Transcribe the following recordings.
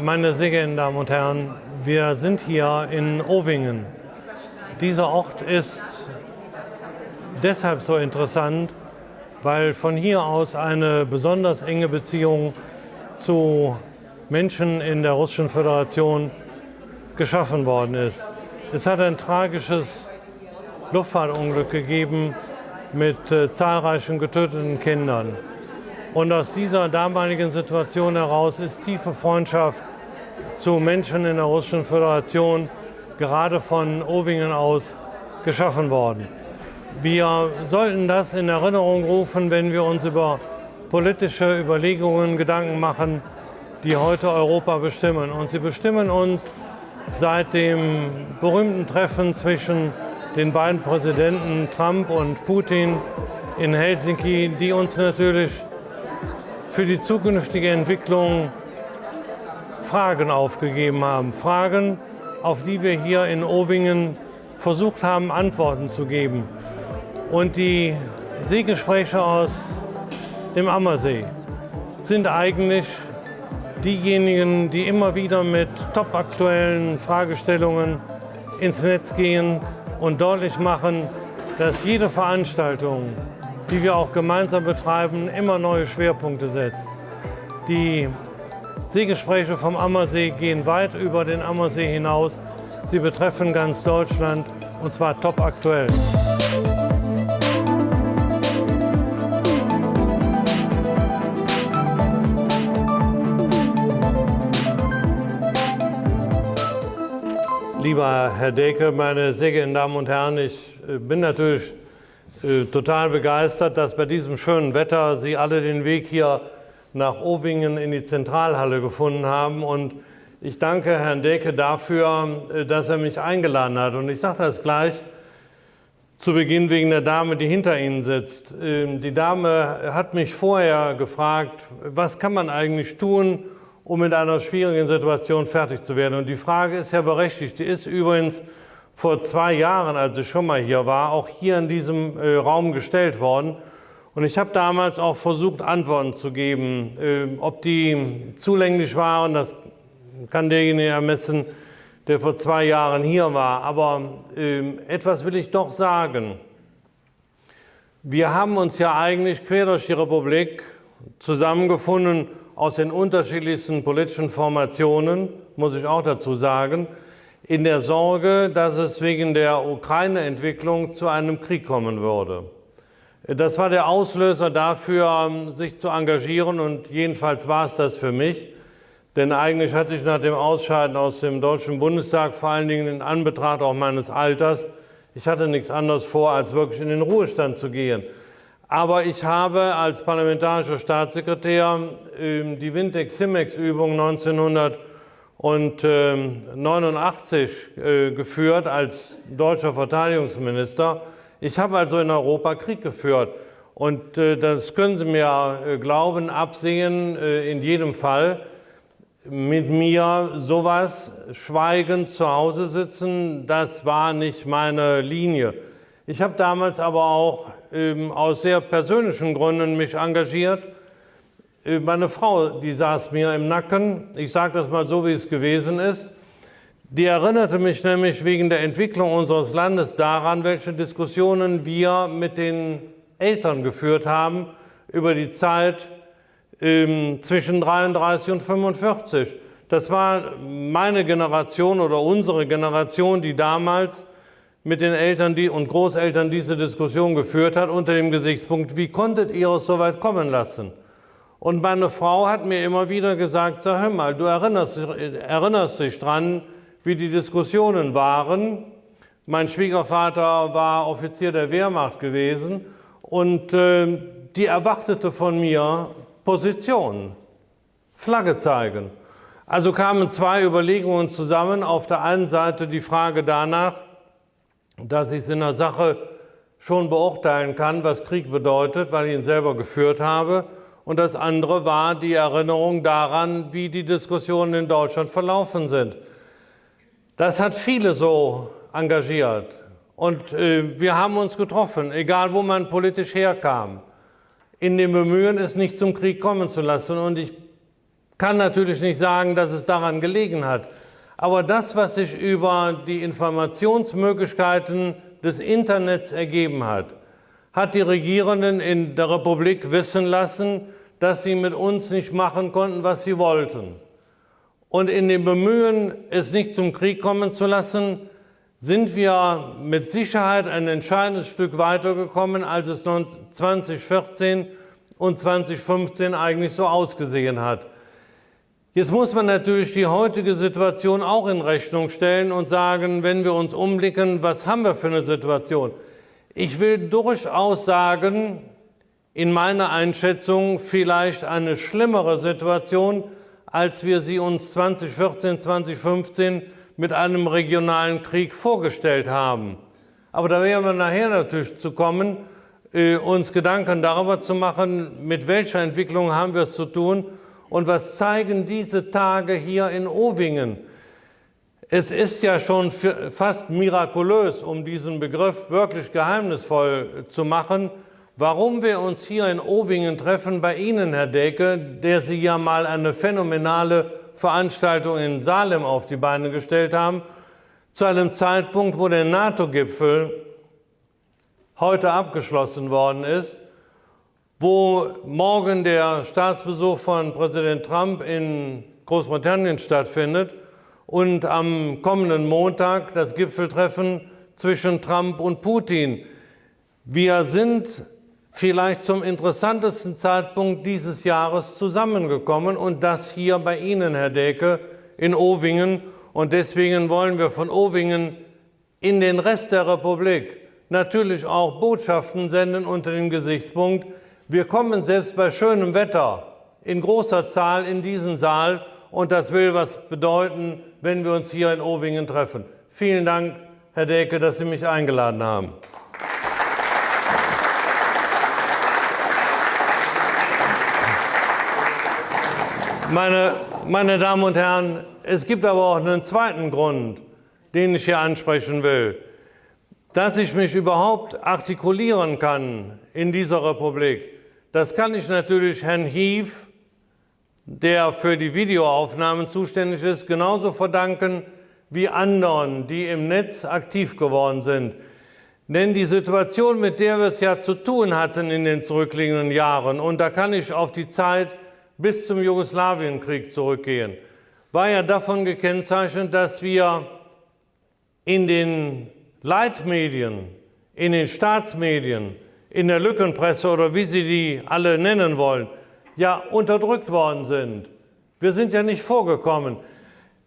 Meine sehr geehrten Damen und Herren, wir sind hier in Owingen. Dieser Ort ist deshalb so interessant, weil von hier aus eine besonders enge Beziehung zu Menschen in der Russischen Föderation geschaffen worden ist. Es hat ein tragisches Luftfahrtunglück gegeben mit äh, zahlreichen getöteten Kindern. Und aus dieser damaligen Situation heraus ist tiefe Freundschaft zu Menschen in der Russischen Föderation gerade von Owingen aus geschaffen worden. Wir sollten das in Erinnerung rufen, wenn wir uns über politische Überlegungen Gedanken machen, die heute Europa bestimmen. Und sie bestimmen uns seit dem berühmten Treffen zwischen den beiden Präsidenten Trump und Putin in Helsinki, die uns natürlich für die zukünftige Entwicklung Fragen aufgegeben haben. Fragen, auf die wir hier in Owingen versucht haben, Antworten zu geben. Und die Seegespräche aus dem Ammersee sind eigentlich diejenigen, die immer wieder mit topaktuellen Fragestellungen ins Netz gehen und deutlich machen, dass jede Veranstaltung die wir auch gemeinsam betreiben, immer neue Schwerpunkte setzt. Die Seegespräche vom Ammersee gehen weit über den Ammersee hinaus. Sie betreffen ganz Deutschland und zwar top aktuell. Lieber Herr Deke, meine sehr geehrten Damen und Herren, ich äh, bin natürlich total begeistert, dass bei diesem schönen Wetter Sie alle den Weg hier nach Owingen in die Zentralhalle gefunden haben. Und ich danke Herrn Deke dafür, äh, dass er mich eingeladen hat. Und ich sage das gleich zu Beginn wegen der Dame, die hinter Ihnen sitzt. Ähm, die Dame hat mich vorher gefragt, was kann man eigentlich tun, um mit einer schwierigen Situation fertig zu werden. Und die Frage ist ja berechtigt. Die ist übrigens vor zwei Jahren, als ich schon mal hier war, auch hier in diesem äh, Raum gestellt worden. Und ich habe damals auch versucht, Antworten zu geben. Äh, ob die zulänglich waren, das kann derjenige ermessen, der vor zwei Jahren hier war. Aber äh, etwas will ich doch sagen. Wir haben uns ja eigentlich quer durch die Republik zusammengefunden aus den unterschiedlichsten politischen Formationen, muss ich auch dazu sagen in der Sorge, dass es wegen der Ukraine-Entwicklung zu einem Krieg kommen würde. Das war der Auslöser dafür, sich zu engagieren und jedenfalls war es das für mich. Denn eigentlich hatte ich nach dem Ausscheiden aus dem Deutschen Bundestag, vor allen Dingen in Anbetracht auch meines Alters, ich hatte nichts anderes vor, als wirklich in den Ruhestand zu gehen. Aber ich habe als parlamentarischer Staatssekretär ähm, die Wintex-Simex-Übung 1900 und äh, 89 äh, geführt als deutscher Verteidigungsminister. Ich habe also in Europa Krieg geführt. Und äh, das können Sie mir äh, glauben, absehen, in jedem Fall. Mit mir sowas schweigend zu Hause sitzen, das war nicht meine Linie. Ich habe damals aber auch ähm, aus sehr persönlichen Gründen mich engagiert meine Frau, die saß mir im Nacken, ich sage das mal so, wie es gewesen ist, die erinnerte mich nämlich wegen der Entwicklung unseres Landes daran, welche Diskussionen wir mit den Eltern geführt haben über die Zeit ähm, zwischen 33 und 45. Das war meine Generation oder unsere Generation, die damals mit den Eltern und Großeltern diese Diskussion geführt hat, unter dem Gesichtspunkt, wie konntet ihr es so weit kommen lassen? Und meine Frau hat mir immer wieder gesagt, sag hör mal, du erinnerst, erinnerst dich dran, wie die Diskussionen waren. Mein Schwiegervater war Offizier der Wehrmacht gewesen und äh, die erwartete von mir Position, Flagge zeigen. Also kamen zwei Überlegungen zusammen. Auf der einen Seite die Frage danach, dass ich es in der Sache schon beurteilen kann, was Krieg bedeutet, weil ich ihn selber geführt habe und das andere war die Erinnerung daran, wie die Diskussionen in Deutschland verlaufen sind. Das hat viele so engagiert. Und äh, wir haben uns getroffen, egal wo man politisch herkam, in dem Bemühen, es nicht zum Krieg kommen zu lassen. Und ich kann natürlich nicht sagen, dass es daran gelegen hat. Aber das, was sich über die Informationsmöglichkeiten des Internets ergeben hat, hat die Regierenden in der Republik wissen lassen, dass sie mit uns nicht machen konnten, was sie wollten. Und in dem Bemühen, es nicht zum Krieg kommen zu lassen, sind wir mit Sicherheit ein entscheidendes Stück weitergekommen, als es 2014 und 2015 eigentlich so ausgesehen hat. Jetzt muss man natürlich die heutige Situation auch in Rechnung stellen und sagen, wenn wir uns umblicken, was haben wir für eine Situation? Ich will durchaus sagen, in meiner Einschätzung vielleicht eine schlimmere Situation, als wir sie uns 2014, 2015 mit einem regionalen Krieg vorgestellt haben. Aber da werden wir nachher natürlich zu kommen, äh, uns Gedanken darüber zu machen, mit welcher Entwicklung haben wir es zu tun und was zeigen diese Tage hier in Owingen. Es ist ja schon fast mirakulös, um diesen Begriff wirklich geheimnisvoll zu machen, warum wir uns hier in Owingen treffen, bei Ihnen, Herr Deke, der Sie ja mal eine phänomenale Veranstaltung in Salem auf die Beine gestellt haben, zu einem Zeitpunkt, wo der NATO-Gipfel heute abgeschlossen worden ist, wo morgen der Staatsbesuch von Präsident Trump in Großbritannien stattfindet und am kommenden Montag das Gipfeltreffen zwischen Trump und Putin. Wir sind vielleicht zum interessantesten Zeitpunkt dieses Jahres zusammengekommen und das hier bei Ihnen, Herr Deke, in Owingen. Und deswegen wollen wir von Owingen in den Rest der Republik natürlich auch Botschaften senden unter dem Gesichtspunkt, wir kommen selbst bei schönem Wetter in großer Zahl in diesen Saal und das will was bedeuten, wenn wir uns hier in Owingen treffen. Vielen Dank, Herr Deke, dass Sie mich eingeladen haben. Meine, meine Damen und Herren, es gibt aber auch einen zweiten Grund, den ich hier ansprechen will. Dass ich mich überhaupt artikulieren kann in dieser Republik, das kann ich natürlich Herrn Hief, der für die Videoaufnahmen zuständig ist, genauso verdanken wie anderen, die im Netz aktiv geworden sind. Denn die Situation, mit der wir es ja zu tun hatten in den zurückliegenden Jahren, und da kann ich auf die Zeit bis zum Jugoslawienkrieg zurückgehen, war ja davon gekennzeichnet, dass wir in den Leitmedien, in den Staatsmedien, in der Lückenpresse oder wie Sie die alle nennen wollen, ja unterdrückt worden sind. Wir sind ja nicht vorgekommen.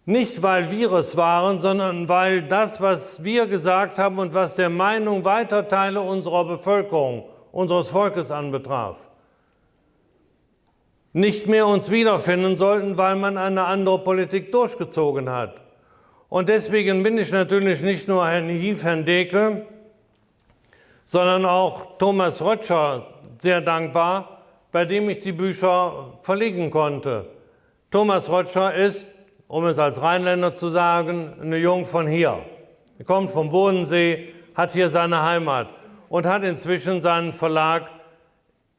Nicht, weil wir es waren, sondern weil das, was wir gesagt haben und was der Meinung weiter Teile unserer Bevölkerung, unseres Volkes anbetraf nicht mehr uns wiederfinden sollten, weil man eine andere Politik durchgezogen hat. Und deswegen bin ich natürlich nicht nur Herrn Hief, Herrn Deke, sondern auch Thomas Rötscher sehr dankbar, bei dem ich die Bücher verlegen konnte. Thomas Rötscher ist, um es als Rheinländer zu sagen, eine Jung von hier. Er kommt vom Bodensee, hat hier seine Heimat und hat inzwischen seinen Verlag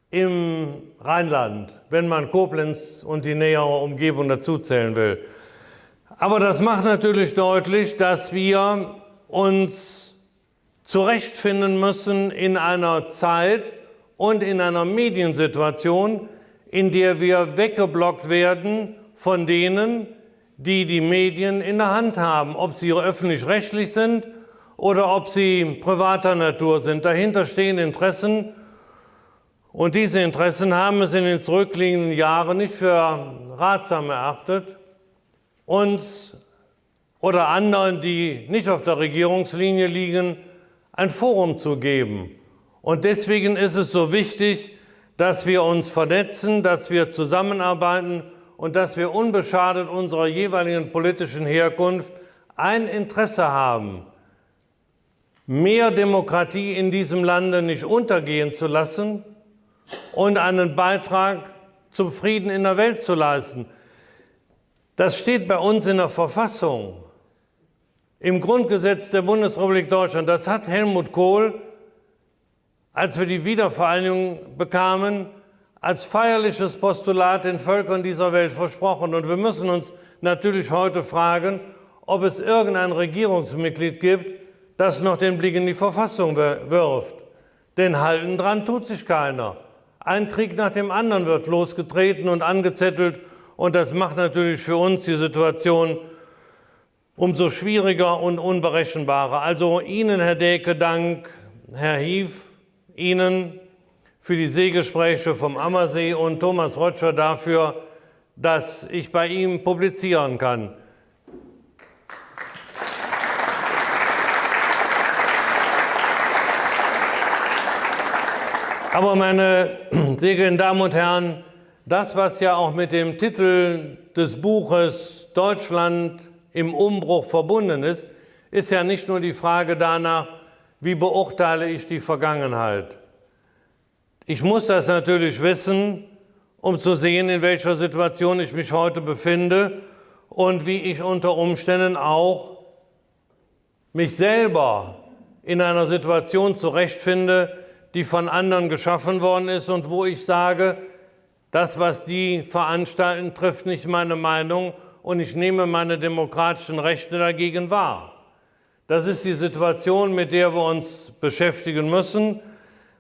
im Rheinland, wenn man Koblenz und die nähere Umgebung dazuzählen will. Aber das macht natürlich deutlich, dass wir uns zurechtfinden müssen in einer Zeit und in einer Mediensituation, in der wir weggeblockt werden von denen, die die Medien in der Hand haben, ob sie öffentlich-rechtlich sind oder ob sie privater Natur sind. Dahinter stehen Interessen, und diese Interessen haben es in den zurückliegenden Jahren nicht für ratsam erachtet, uns oder anderen, die nicht auf der Regierungslinie liegen, ein Forum zu geben. Und deswegen ist es so wichtig, dass wir uns vernetzen, dass wir zusammenarbeiten und dass wir unbeschadet unserer jeweiligen politischen Herkunft ein Interesse haben, mehr Demokratie in diesem Lande nicht untergehen zu lassen, und einen Beitrag zum Frieden in der Welt zu leisten. Das steht bei uns in der Verfassung, im Grundgesetz der Bundesrepublik Deutschland. Das hat Helmut Kohl, als wir die Wiedervereinigung bekamen, als feierliches Postulat den Völkern dieser Welt versprochen. Und wir müssen uns natürlich heute fragen, ob es irgendein Regierungsmitglied gibt, das noch den Blick in die Verfassung wirft. Denn halten dran tut sich keiner. Ein Krieg nach dem anderen wird losgetreten und angezettelt und das macht natürlich für uns die Situation umso schwieriger und unberechenbarer. Also Ihnen, Herr Deke, Dank, Herr Hief, Ihnen für die Seegespräche vom Ammersee und Thomas Rotscher dafür, dass ich bei ihm publizieren kann. Aber meine sehr geehrten Damen und Herren, das, was ja auch mit dem Titel des Buches Deutschland im Umbruch verbunden ist, ist ja nicht nur die Frage danach, wie beurteile ich die Vergangenheit. Ich muss das natürlich wissen, um zu sehen, in welcher Situation ich mich heute befinde und wie ich unter Umständen auch mich selber in einer Situation zurechtfinde, die von anderen geschaffen worden ist und wo ich sage, das, was die veranstalten, trifft nicht meine Meinung und ich nehme meine demokratischen Rechte dagegen wahr. Das ist die Situation, mit der wir uns beschäftigen müssen.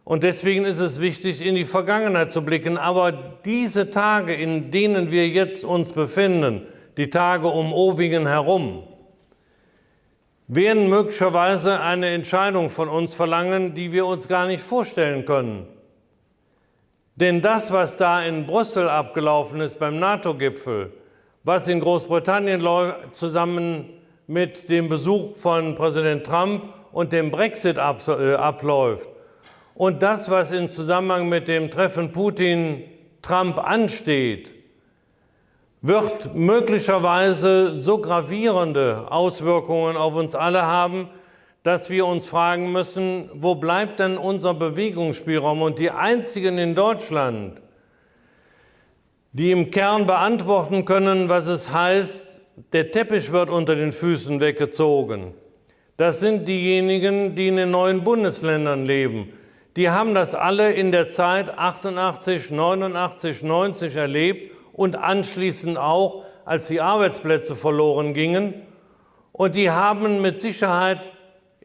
Und deswegen ist es wichtig, in die Vergangenheit zu blicken. Aber diese Tage, in denen wir jetzt uns befinden, die Tage um Owingen herum, werden möglicherweise eine Entscheidung von uns verlangen, die wir uns gar nicht vorstellen können. Denn das, was da in Brüssel abgelaufen ist beim NATO-Gipfel, was in Großbritannien zusammen mit dem Besuch von Präsident Trump und dem Brexit äh, abläuft und das, was im Zusammenhang mit dem Treffen Putin-Trump ansteht, wird möglicherweise so gravierende Auswirkungen auf uns alle haben, dass wir uns fragen müssen, wo bleibt denn unser Bewegungsspielraum? Und die einzigen in Deutschland, die im Kern beantworten können, was es heißt, der Teppich wird unter den Füßen weggezogen. Das sind diejenigen, die in den neuen Bundesländern leben. Die haben das alle in der Zeit 88, 89, 90 erlebt und anschließend auch, als die Arbeitsplätze verloren gingen. Und die haben mit Sicherheit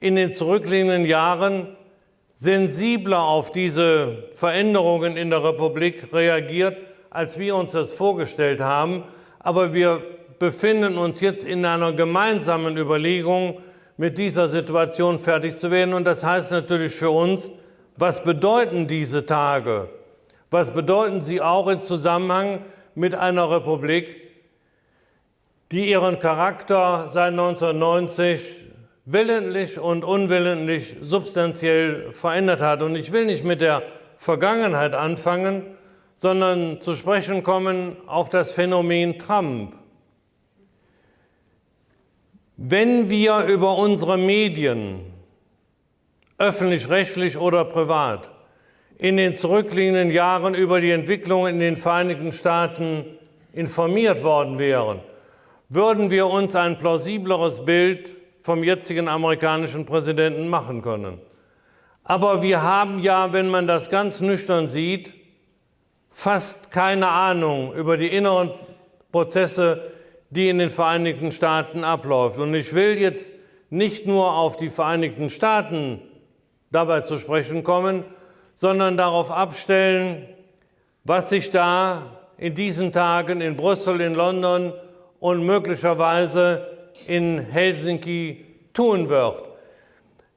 in den zurückliegenden Jahren sensibler auf diese Veränderungen in der Republik reagiert, als wir uns das vorgestellt haben. Aber wir befinden uns jetzt in einer gemeinsamen Überlegung, mit dieser Situation fertig zu werden. Und das heißt natürlich für uns, was bedeuten diese Tage? Was bedeuten sie auch im Zusammenhang mit einer Republik, die ihren Charakter seit 1990 willentlich und unwillentlich substanziell verändert hat. Und ich will nicht mit der Vergangenheit anfangen, sondern zu sprechen kommen auf das Phänomen Trump. Wenn wir über unsere Medien, öffentlich-rechtlich oder privat, in den zurückliegenden Jahren über die Entwicklung in den Vereinigten Staaten informiert worden wären, würden wir uns ein plausibleres Bild vom jetzigen amerikanischen Präsidenten machen können. Aber wir haben ja, wenn man das ganz nüchtern sieht, fast keine Ahnung über die inneren Prozesse, die in den Vereinigten Staaten abläuft. Und ich will jetzt nicht nur auf die Vereinigten Staaten dabei zu sprechen kommen, sondern darauf abstellen, was sich da in diesen Tagen in Brüssel, in London und möglicherweise in Helsinki tun wird.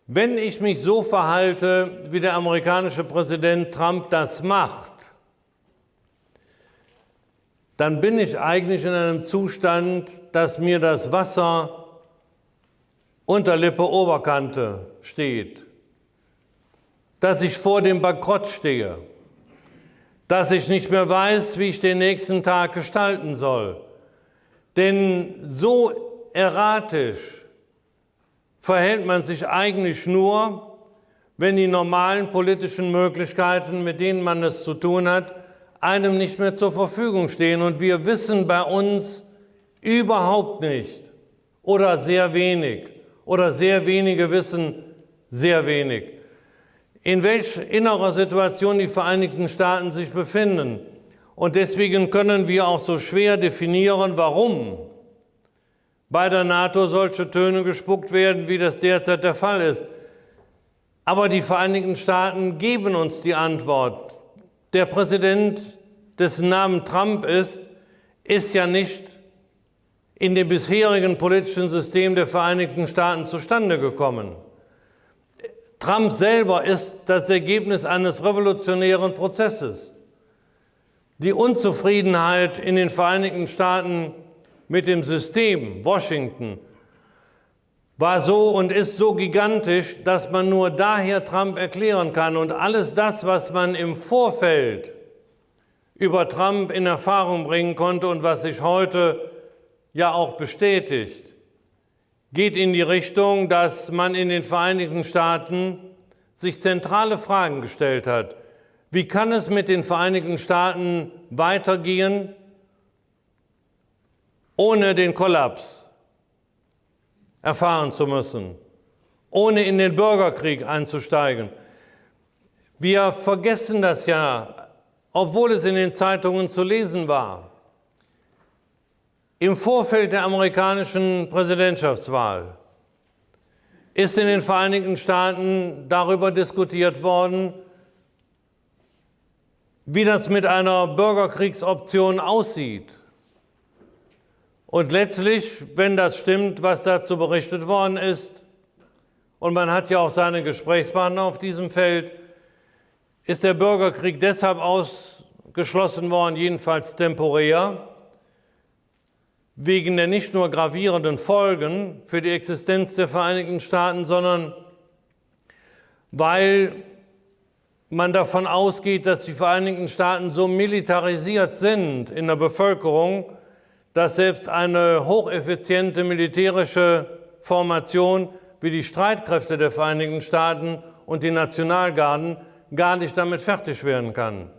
Wenn ich mich so verhalte, wie der amerikanische Präsident Trump das macht, dann bin ich eigentlich in einem Zustand, dass mir das Wasser unter Lippe Oberkante steht dass ich vor dem Bankrott stehe, dass ich nicht mehr weiß, wie ich den nächsten Tag gestalten soll. Denn so erratisch verhält man sich eigentlich nur, wenn die normalen politischen Möglichkeiten, mit denen man es zu tun hat, einem nicht mehr zur Verfügung stehen. Und wir wissen bei uns überhaupt nicht oder sehr wenig oder sehr wenige wissen sehr wenig in welch innerer Situation die Vereinigten Staaten sich befinden. Und deswegen können wir auch so schwer definieren, warum bei der NATO solche Töne gespuckt werden, wie das derzeit der Fall ist. Aber die Vereinigten Staaten geben uns die Antwort. Der Präsident, dessen Name Trump ist, ist ja nicht in dem bisherigen politischen System der Vereinigten Staaten zustande gekommen. Trump selber ist das Ergebnis eines revolutionären Prozesses. Die Unzufriedenheit in den Vereinigten Staaten mit dem System Washington war so und ist so gigantisch, dass man nur daher Trump erklären kann. Und alles das, was man im Vorfeld über Trump in Erfahrung bringen konnte und was sich heute ja auch bestätigt, geht in die Richtung, dass man in den Vereinigten Staaten sich zentrale Fragen gestellt hat. Wie kann es mit den Vereinigten Staaten weitergehen, ohne den Kollaps erfahren zu müssen, ohne in den Bürgerkrieg einzusteigen? Wir vergessen das ja, obwohl es in den Zeitungen zu lesen war. Im Vorfeld der amerikanischen Präsidentschaftswahl ist in den Vereinigten Staaten darüber diskutiert worden, wie das mit einer Bürgerkriegsoption aussieht. Und letztlich, wenn das stimmt, was dazu berichtet worden ist, und man hat ja auch seine Gesprächspartner auf diesem Feld, ist der Bürgerkrieg deshalb ausgeschlossen worden, jedenfalls temporär, wegen der nicht nur gravierenden Folgen für die Existenz der Vereinigten Staaten, sondern weil man davon ausgeht, dass die Vereinigten Staaten so militarisiert sind in der Bevölkerung, dass selbst eine hocheffiziente militärische Formation wie die Streitkräfte der Vereinigten Staaten und die Nationalgarden gar nicht damit fertig werden kann.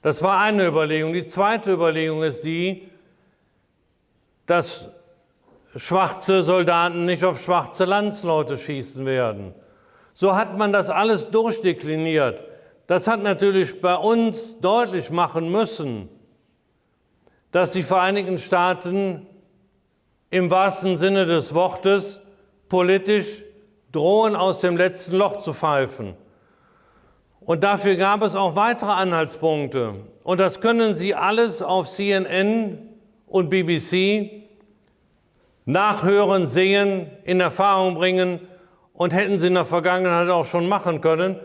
Das war eine Überlegung. Die zweite Überlegung ist die, dass schwarze Soldaten nicht auf schwarze Landsleute schießen werden. So hat man das alles durchdekliniert. Das hat natürlich bei uns deutlich machen müssen, dass die Vereinigten Staaten im wahrsten Sinne des Wortes politisch drohen, aus dem letzten Loch zu pfeifen. Und dafür gab es auch weitere Anhaltspunkte. Und das können Sie alles auf CNN und BBC nachhören, sehen, in Erfahrung bringen und hätten sie in der Vergangenheit auch schon machen können.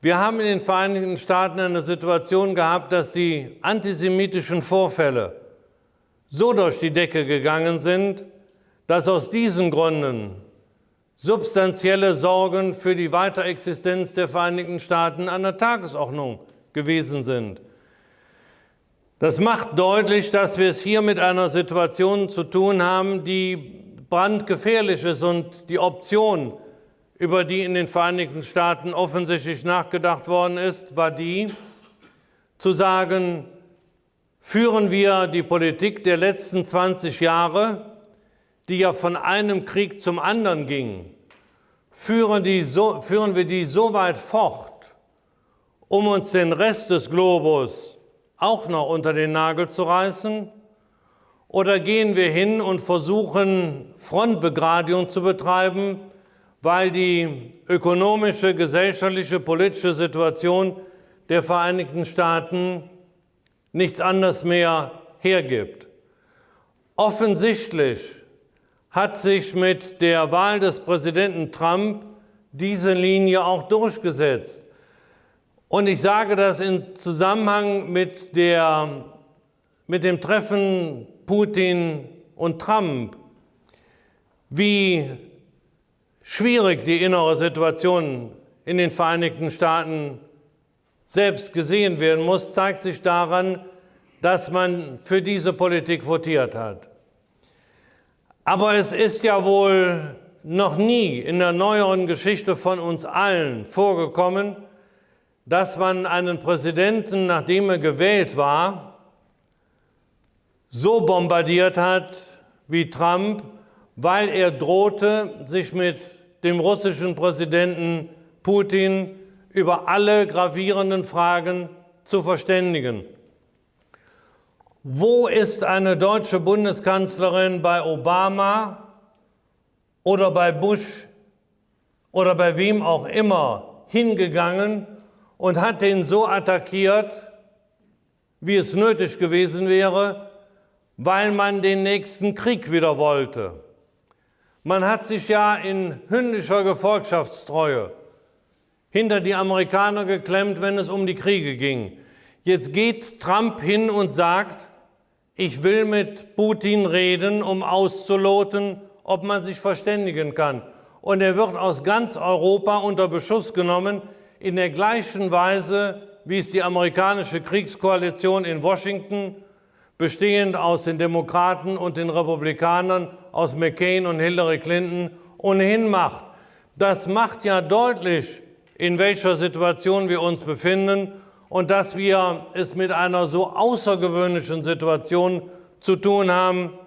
Wir haben in den Vereinigten Staaten eine Situation gehabt, dass die antisemitischen Vorfälle so durch die Decke gegangen sind, dass aus diesen Gründen substanzielle Sorgen für die Weiterexistenz der Vereinigten Staaten an der Tagesordnung gewesen sind. Das macht deutlich, dass wir es hier mit einer Situation zu tun haben, die brandgefährlich ist und die Option, über die in den Vereinigten Staaten offensichtlich nachgedacht worden ist, war die, zu sagen, führen wir die Politik der letzten 20 Jahre, die ja von einem Krieg zum anderen ging, führen, die so, führen wir die so weit fort, um uns den Rest des Globus auch noch unter den Nagel zu reißen? Oder gehen wir hin und versuchen, Frontbegradigung zu betreiben, weil die ökonomische, gesellschaftliche, politische Situation der Vereinigten Staaten nichts anderes mehr hergibt? Offensichtlich hat sich mit der Wahl des Präsidenten Trump diese Linie auch durchgesetzt. Und ich sage das im Zusammenhang mit, der, mit dem Treffen Putin und Trump, wie schwierig die innere Situation in den Vereinigten Staaten selbst gesehen werden muss, zeigt sich daran, dass man für diese Politik votiert hat. Aber es ist ja wohl noch nie in der neueren Geschichte von uns allen vorgekommen, dass man einen Präsidenten, nachdem er gewählt war, so bombardiert hat wie Trump, weil er drohte, sich mit dem russischen Präsidenten Putin über alle gravierenden Fragen zu verständigen. Wo ist eine deutsche Bundeskanzlerin bei Obama oder bei Bush oder bei wem auch immer hingegangen und hat den so attackiert, wie es nötig gewesen wäre, weil man den nächsten Krieg wieder wollte. Man hat sich ja in hündischer Gefolgschaftstreue hinter die Amerikaner geklemmt, wenn es um die Kriege ging. Jetzt geht Trump hin und sagt, ich will mit Putin reden, um auszuloten, ob man sich verständigen kann. Und er wird aus ganz Europa unter Beschuss genommen, in der gleichen Weise, wie es die amerikanische Kriegskoalition in Washington, bestehend aus den Demokraten und den Republikanern, aus McCain und Hillary Clinton, ohnehin macht. Das macht ja deutlich, in welcher Situation wir uns befinden und dass wir es mit einer so außergewöhnlichen Situation zu tun haben,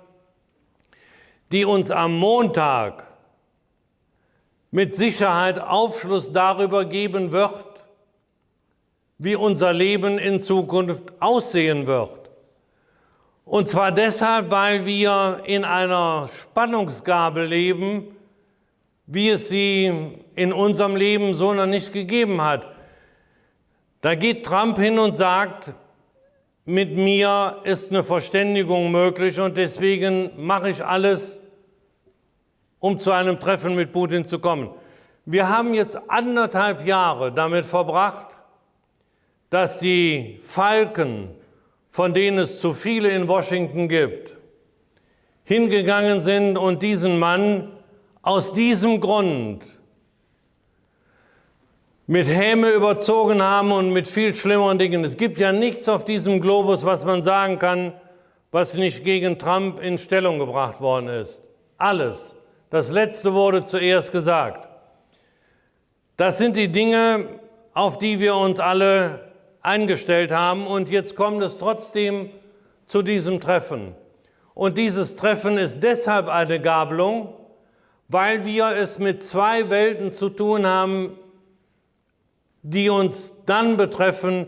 die uns am Montag mit Sicherheit Aufschluss darüber geben wird, wie unser Leben in Zukunft aussehen wird. Und zwar deshalb, weil wir in einer Spannungsgabel leben, wie es sie in unserem Leben so noch nicht gegeben hat. Da geht Trump hin und sagt, mit mir ist eine Verständigung möglich und deswegen mache ich alles, um zu einem Treffen mit Putin zu kommen. Wir haben jetzt anderthalb Jahre damit verbracht, dass die Falken, von denen es zu viele in Washington gibt, hingegangen sind und diesen Mann aus diesem Grund mit Häme überzogen haben und mit viel schlimmeren Dingen. Es gibt ja nichts auf diesem Globus, was man sagen kann, was nicht gegen Trump in Stellung gebracht worden ist. Alles. Das Letzte wurde zuerst gesagt. Das sind die Dinge, auf die wir uns alle eingestellt haben. Und jetzt kommt es trotzdem zu diesem Treffen. Und dieses Treffen ist deshalb eine Gabelung, weil wir es mit zwei Welten zu tun haben, die uns dann betreffen,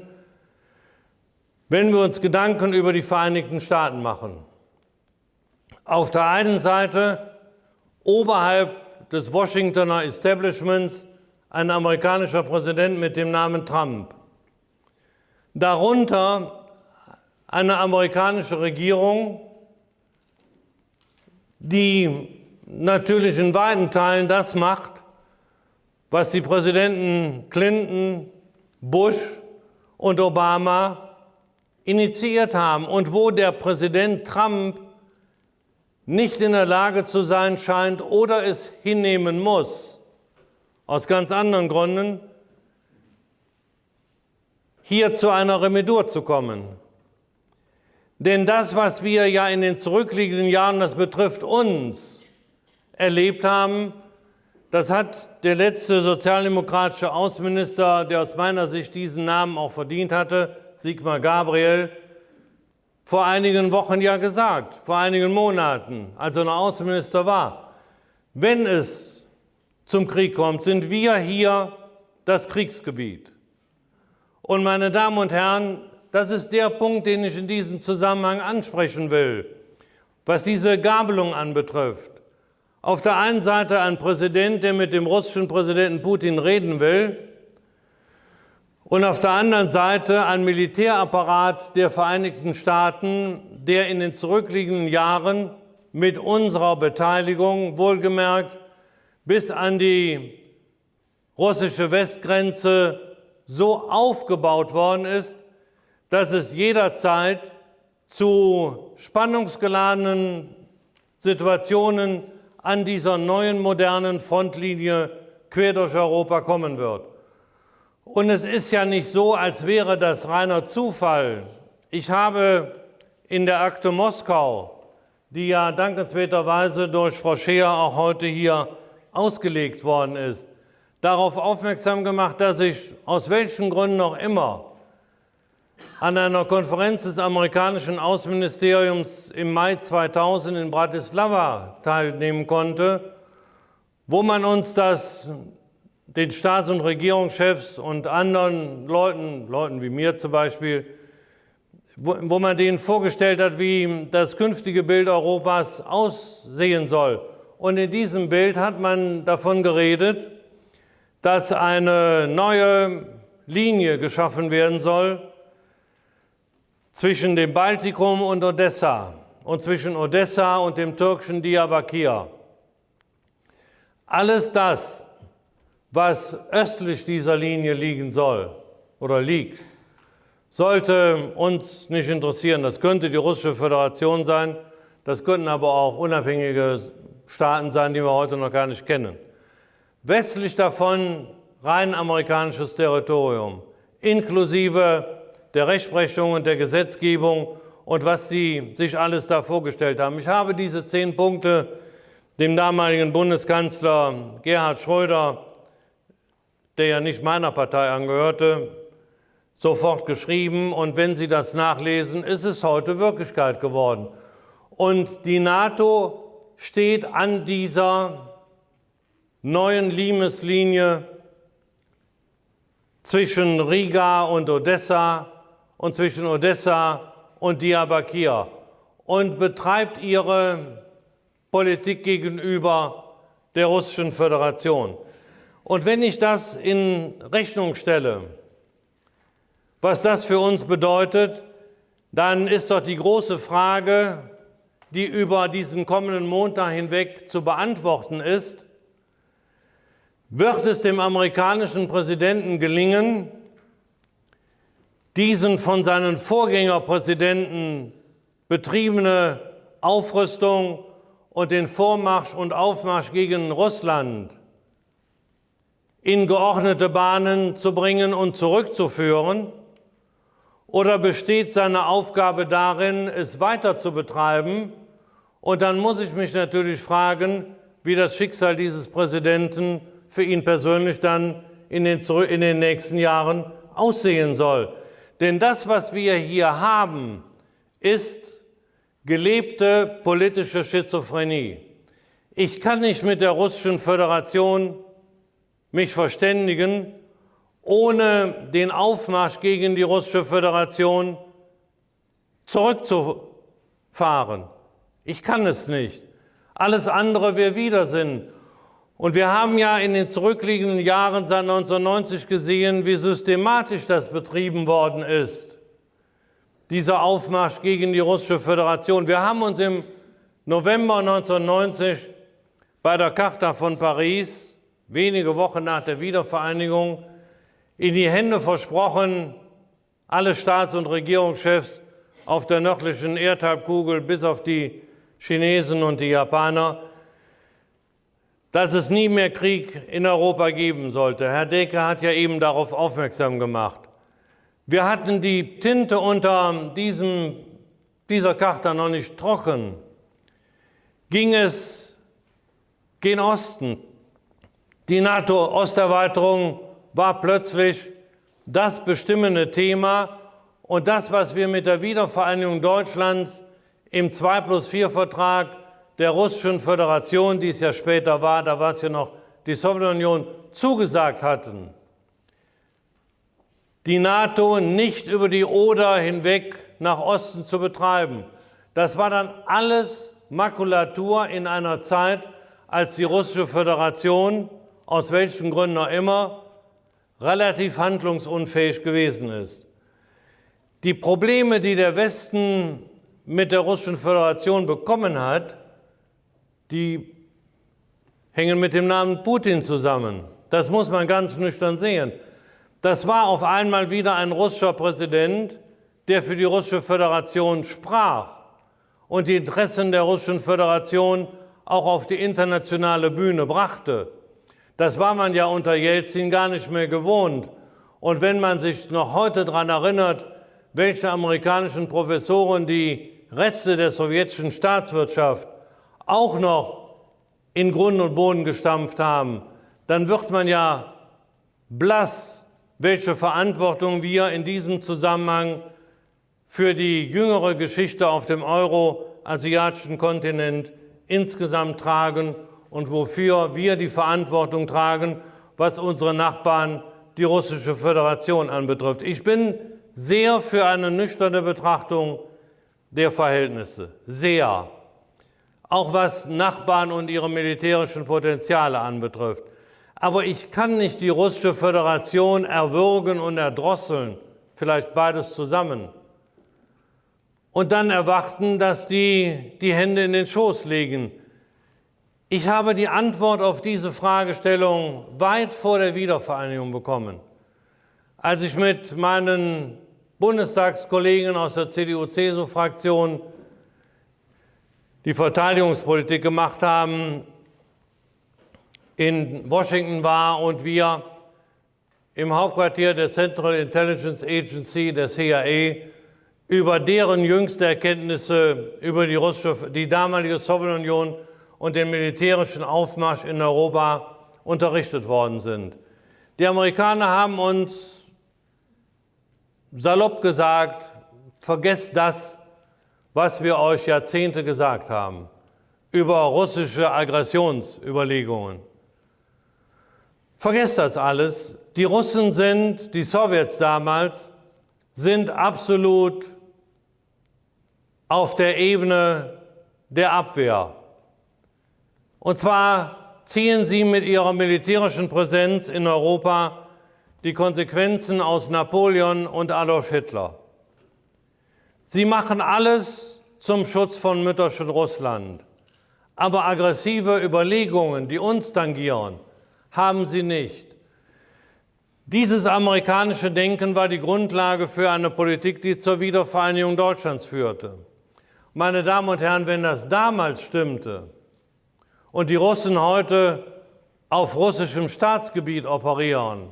wenn wir uns Gedanken über die Vereinigten Staaten machen. Auf der einen Seite oberhalb des Washingtoner Establishments ein amerikanischer Präsident mit dem Namen Trump. Darunter eine amerikanische Regierung, die natürlich in weiten Teilen das macht, was die Präsidenten Clinton, Bush und Obama initiiert haben und wo der Präsident Trump nicht in der Lage zu sein scheint oder es hinnehmen muss, aus ganz anderen Gründen, hier zu einer Remedur zu kommen. Denn das, was wir ja in den zurückliegenden Jahren, das betrifft uns, erlebt haben, das hat der letzte sozialdemokratische Außenminister, der aus meiner Sicht diesen Namen auch verdient hatte, Sigmar Gabriel, vor einigen Wochen ja gesagt, vor einigen Monaten, als er noch Außenminister war. Wenn es zum Krieg kommt, sind wir hier das Kriegsgebiet. Und meine Damen und Herren, das ist der Punkt, den ich in diesem Zusammenhang ansprechen will, was diese Gabelung anbetrifft. Auf der einen Seite ein Präsident, der mit dem russischen Präsidenten Putin reden will, und auf der anderen Seite ein Militärapparat der Vereinigten Staaten, der in den zurückliegenden Jahren mit unserer Beteiligung, wohlgemerkt, bis an die russische Westgrenze so aufgebaut worden ist, dass es jederzeit zu spannungsgeladenen Situationen an dieser neuen modernen Frontlinie quer durch Europa kommen wird. Und es ist ja nicht so, als wäre das reiner Zufall. Ich habe in der Akte Moskau, die ja dankenswerterweise durch Frau Scheer auch heute hier ausgelegt worden ist, darauf aufmerksam gemacht, dass ich aus welchen Gründen auch immer an einer Konferenz des amerikanischen Außenministeriums im Mai 2000 in Bratislava teilnehmen konnte, wo man uns das den Staats- und Regierungschefs und anderen Leuten, Leuten wie mir zum Beispiel, wo, wo man denen vorgestellt hat, wie das künftige Bild Europas aussehen soll. Und in diesem Bild hat man davon geredet, dass eine neue Linie geschaffen werden soll zwischen dem Baltikum und Odessa und zwischen Odessa und dem türkischen Diyarbakir. Alles das, was östlich dieser Linie liegen soll oder liegt, sollte uns nicht interessieren. Das könnte die russische Föderation sein, das könnten aber auch unabhängige Staaten sein, die wir heute noch gar nicht kennen. Westlich davon rein amerikanisches Territorium, inklusive der Rechtsprechung und der Gesetzgebung und was sie sich alles da vorgestellt haben. Ich habe diese zehn Punkte dem damaligen Bundeskanzler Gerhard Schröder, der ja nicht meiner Partei angehörte, sofort geschrieben und wenn Sie das nachlesen, ist es heute Wirklichkeit geworden. Und die NATO steht an dieser neuen Limeslinie zwischen Riga und Odessa und zwischen Odessa und Diyarbakir und betreibt ihre Politik gegenüber der Russischen Föderation. Und wenn ich das in Rechnung stelle, was das für uns bedeutet, dann ist doch die große Frage, die über diesen kommenden Montag hinweg zu beantworten ist, wird es dem amerikanischen Präsidenten gelingen, diesen von seinen Vorgängerpräsidenten betriebene Aufrüstung und den Vormarsch und Aufmarsch gegen Russland in geordnete Bahnen zu bringen und zurückzuführen? Oder besteht seine Aufgabe darin, es weiter zu betreiben? Und dann muss ich mich natürlich fragen, wie das Schicksal dieses Präsidenten für ihn persönlich dann in den, in den nächsten Jahren aussehen soll. Denn das, was wir hier haben, ist gelebte politische Schizophrenie. Ich kann nicht mit der Russischen Föderation mich verständigen, ohne den Aufmarsch gegen die Russische Föderation zurückzufahren. Ich kann es nicht. Alles andere wäre Widersinn. Und wir haben ja in den zurückliegenden Jahren seit 1990 gesehen, wie systematisch das betrieben worden ist, dieser Aufmarsch gegen die Russische Föderation. Wir haben uns im November 1990 bei der Charta von Paris, wenige Wochen nach der Wiedervereinigung, in die Hände versprochen, alle Staats- und Regierungschefs auf der nördlichen Erdhalbkugel bis auf die Chinesen und die Japaner, dass es nie mehr Krieg in Europa geben sollte. Herr Deke hat ja eben darauf aufmerksam gemacht. Wir hatten die Tinte unter diesem, dieser Karte noch nicht trocken. Ging es gen Osten. Die NATO-Osterweiterung war plötzlich das bestimmende Thema und das, was wir mit der Wiedervereinigung Deutschlands im 2 plus 4 Vertrag der Russischen Föderation, die es ja später war, da war es ja noch die Sowjetunion, zugesagt hatten. Die NATO nicht über die Oder hinweg nach Osten zu betreiben. Das war dann alles Makulatur in einer Zeit, als die Russische Föderation, aus welchen Gründen auch immer, relativ handlungsunfähig gewesen ist. Die Probleme, die der Westen mit der Russischen Föderation bekommen hat, die hängen mit dem Namen Putin zusammen. Das muss man ganz nüchtern sehen. Das war auf einmal wieder ein russischer Präsident, der für die Russische Föderation sprach und die Interessen der Russischen Föderation auch auf die internationale Bühne brachte. Das war man ja unter Jelzin gar nicht mehr gewohnt. Und wenn man sich noch heute daran erinnert, welche amerikanischen Professoren die Reste der sowjetischen Staatswirtschaft auch noch in Grund und Boden gestampft haben, dann wird man ja blass, welche Verantwortung wir in diesem Zusammenhang für die jüngere Geschichte auf dem euroasiatischen Kontinent insgesamt tragen und wofür wir die Verantwortung tragen, was unsere Nachbarn, die russische Föderation anbetrifft. Ich bin sehr für eine nüchterne Betrachtung der Verhältnisse, sehr. Auch was Nachbarn und ihre militärischen Potenziale anbetrifft. Aber ich kann nicht die russische Föderation erwürgen und erdrosseln, vielleicht beides zusammen. Und dann erwarten, dass die die Hände in den Schoß legen. Ich habe die Antwort auf diese Fragestellung weit vor der Wiedervereinigung bekommen. Als ich mit meinen Bundestagskollegen aus der CDU-CSU-Fraktion die Verteidigungspolitik gemacht haben, in Washington war und wir im Hauptquartier der Central Intelligence Agency, der CIA, über deren jüngste Erkenntnisse über die, russische, die damalige Sowjetunion und den militärischen Aufmarsch in Europa unterrichtet worden sind. Die Amerikaner haben uns salopp gesagt, vergesst das, was wir euch Jahrzehnte gesagt haben über russische Aggressionsüberlegungen. Vergesst das alles. Die Russen sind, die Sowjets damals, sind absolut auf der Ebene der Abwehr. Und zwar ziehen sie mit ihrer militärischen Präsenz in Europa die Konsequenzen aus Napoleon und Adolf Hitler. Sie machen alles zum Schutz von mütterschen Russland. Aber aggressive Überlegungen, die uns tangieren, haben sie nicht. Dieses amerikanische Denken war die Grundlage für eine Politik, die zur Wiedervereinigung Deutschlands führte. Meine Damen und Herren, wenn das damals stimmte und die Russen heute auf russischem Staatsgebiet operieren,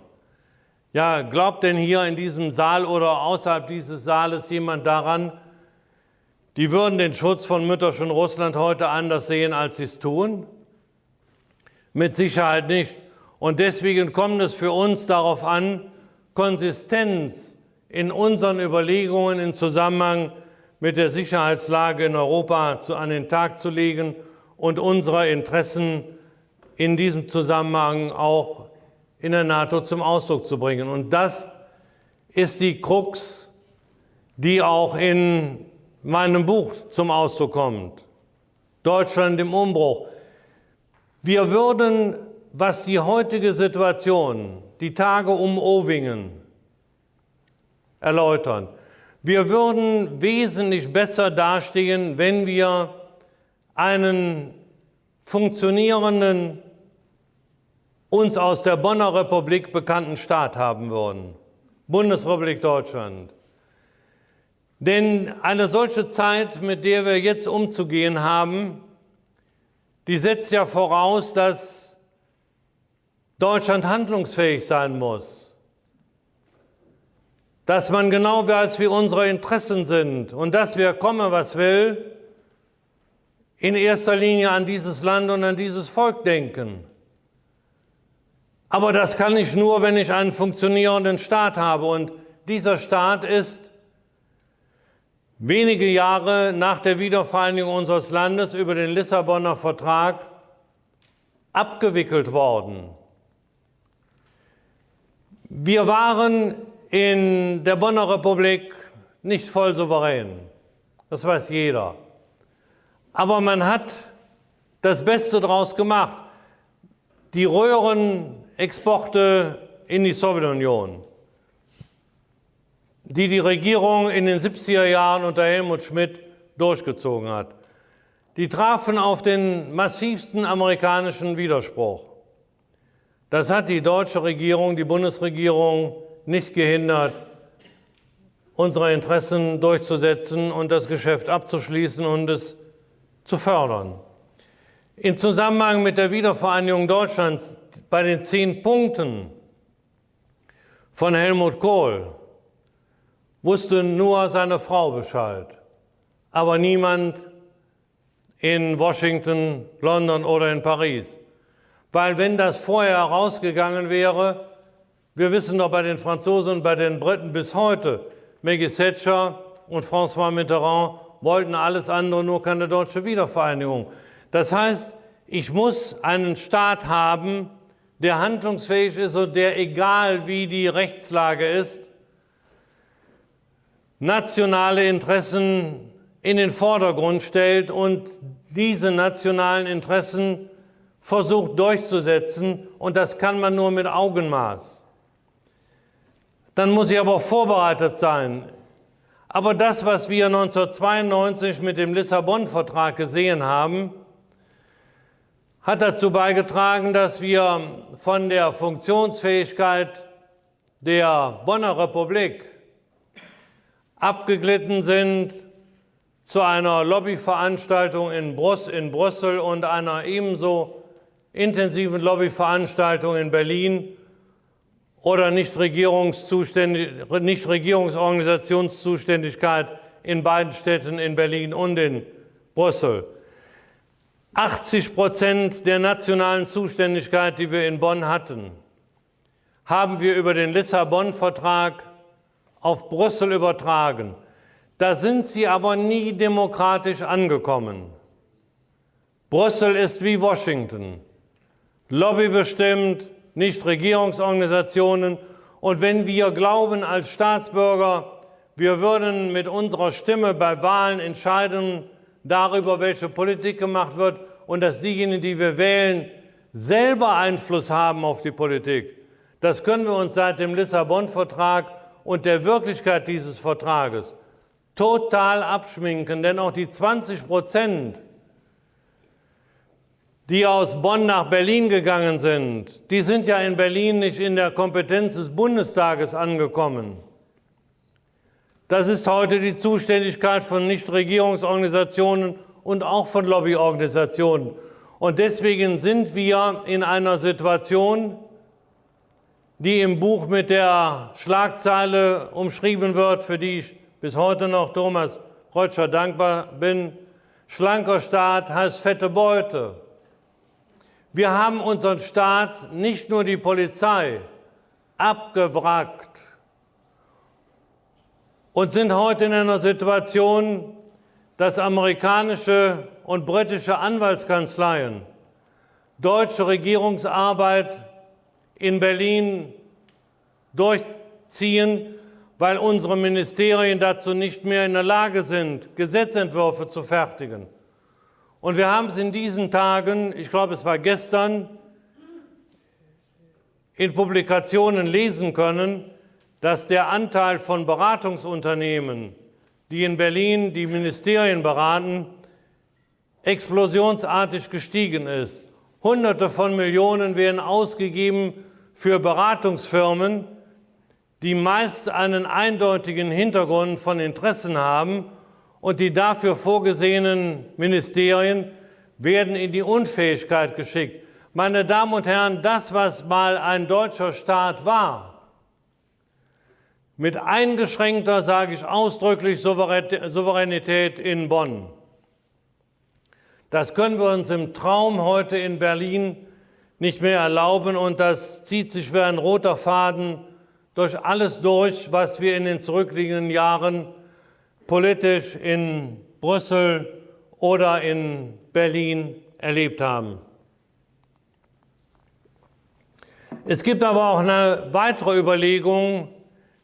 ja, glaubt denn hier in diesem Saal oder außerhalb dieses Saales jemand daran, die würden den Schutz von mütterschen Russland heute anders sehen, als sie es tun? Mit Sicherheit nicht. Und deswegen kommt es für uns darauf an, Konsistenz in unseren Überlegungen im Zusammenhang mit der Sicherheitslage in Europa an den Tag zu legen und unsere Interessen in diesem Zusammenhang auch in der NATO zum Ausdruck zu bringen. Und das ist die Krux, die auch in meinem Buch zum Ausdruck kommt. Deutschland im Umbruch. Wir würden was die heutige Situation, die Tage um Owingen erläutern. Wir würden wesentlich besser dastehen, wenn wir einen funktionierenden, uns aus der Bonner Republik bekannten Staat haben würden. Bundesrepublik Deutschland. Denn eine solche Zeit, mit der wir jetzt umzugehen haben, die setzt ja voraus, dass Deutschland handlungsfähig sein muss. Dass man genau weiß, wie unsere Interessen sind und dass wir, komme was will, in erster Linie an dieses Land und an dieses Volk denken. Aber das kann ich nur, wenn ich einen funktionierenden Staat habe. Und dieser Staat ist wenige Jahre nach der Wiedervereinigung unseres Landes über den Lissabonner Vertrag abgewickelt worden. Wir waren in der Bonner Republik nicht voll souverän. Das weiß jeder. Aber man hat das Beste daraus gemacht. Die Röhrenexporte in die Sowjetunion, die die Regierung in den 70er Jahren unter Helmut Schmidt durchgezogen hat, die trafen auf den massivsten amerikanischen Widerspruch. Das hat die deutsche Regierung, die Bundesregierung nicht gehindert, unsere Interessen durchzusetzen und das Geschäft abzuschließen und es zu fördern. In Zusammenhang mit der Wiedervereinigung Deutschlands bei den zehn Punkten von Helmut Kohl wusste nur seine Frau Bescheid, aber niemand in Washington, London oder in Paris. Weil wenn das vorher herausgegangen wäre, wir wissen doch bei den Franzosen und bei den Briten bis heute, Maggie Thatcher und François Mitterrand wollten alles andere, nur keine deutsche Wiedervereinigung. Das heißt, ich muss einen Staat haben, der handlungsfähig ist und der, egal wie die Rechtslage ist, nationale Interessen in den Vordergrund stellt und diese nationalen Interessen versucht durchzusetzen. Und das kann man nur mit Augenmaß. Dann muss ich aber vorbereitet sein. Aber das, was wir 1992 mit dem Lissabon-Vertrag gesehen haben, hat dazu beigetragen, dass wir von der Funktionsfähigkeit der Bonner Republik abgeglitten sind zu einer Lobbyveranstaltung in, Brüss in Brüssel und einer ebenso intensiven Lobbyveranstaltung in Berlin oder Nichtregierungsorganisationszuständigkeit in beiden Städten in Berlin und in Brüssel. 80 Prozent der nationalen Zuständigkeit, die wir in Bonn hatten, haben wir über den Lissabon-Vertrag auf Brüssel übertragen. Da sind sie aber nie demokratisch angekommen. Brüssel ist wie Washington. Lobbybestimmt, nicht Regierungsorganisationen. Und wenn wir glauben als Staatsbürger, wir würden mit unserer Stimme bei Wahlen entscheiden, darüber, welche Politik gemacht wird und dass diejenigen, die wir wählen, selber Einfluss haben auf die Politik. Das können wir uns seit dem Lissabon-Vertrag und der Wirklichkeit dieses Vertrages total abschminken, denn auch die 20 Prozent, die aus Bonn nach Berlin gegangen sind, die sind ja in Berlin nicht in der Kompetenz des Bundestages angekommen. Das ist heute die Zuständigkeit von Nichtregierungsorganisationen und auch von Lobbyorganisationen. Und deswegen sind wir in einer Situation, die im Buch mit der Schlagzeile umschrieben wird, für die ich bis heute noch Thomas Reutscher dankbar bin. Schlanker Staat heißt fette Beute. Wir haben unseren Staat, nicht nur die Polizei, abgewrackt und sind heute in einer Situation, dass amerikanische und britische Anwaltskanzleien deutsche Regierungsarbeit in Berlin durchziehen, weil unsere Ministerien dazu nicht mehr in der Lage sind, Gesetzentwürfe zu fertigen. Und wir haben es in diesen Tagen, ich glaube es war gestern, in Publikationen lesen können, dass der Anteil von Beratungsunternehmen, die in Berlin die Ministerien beraten, explosionsartig gestiegen ist. Hunderte von Millionen werden ausgegeben für Beratungsfirmen, die meist einen eindeutigen Hintergrund von Interessen haben und die dafür vorgesehenen Ministerien werden in die Unfähigkeit geschickt. Meine Damen und Herren, das, was mal ein deutscher Staat war, mit eingeschränkter, sage ich ausdrücklich, Souveränität in Bonn. Das können wir uns im Traum heute in Berlin nicht mehr erlauben und das zieht sich wie ein roter Faden durch alles durch, was wir in den zurückliegenden Jahren politisch in Brüssel oder in Berlin erlebt haben. Es gibt aber auch eine weitere Überlegung,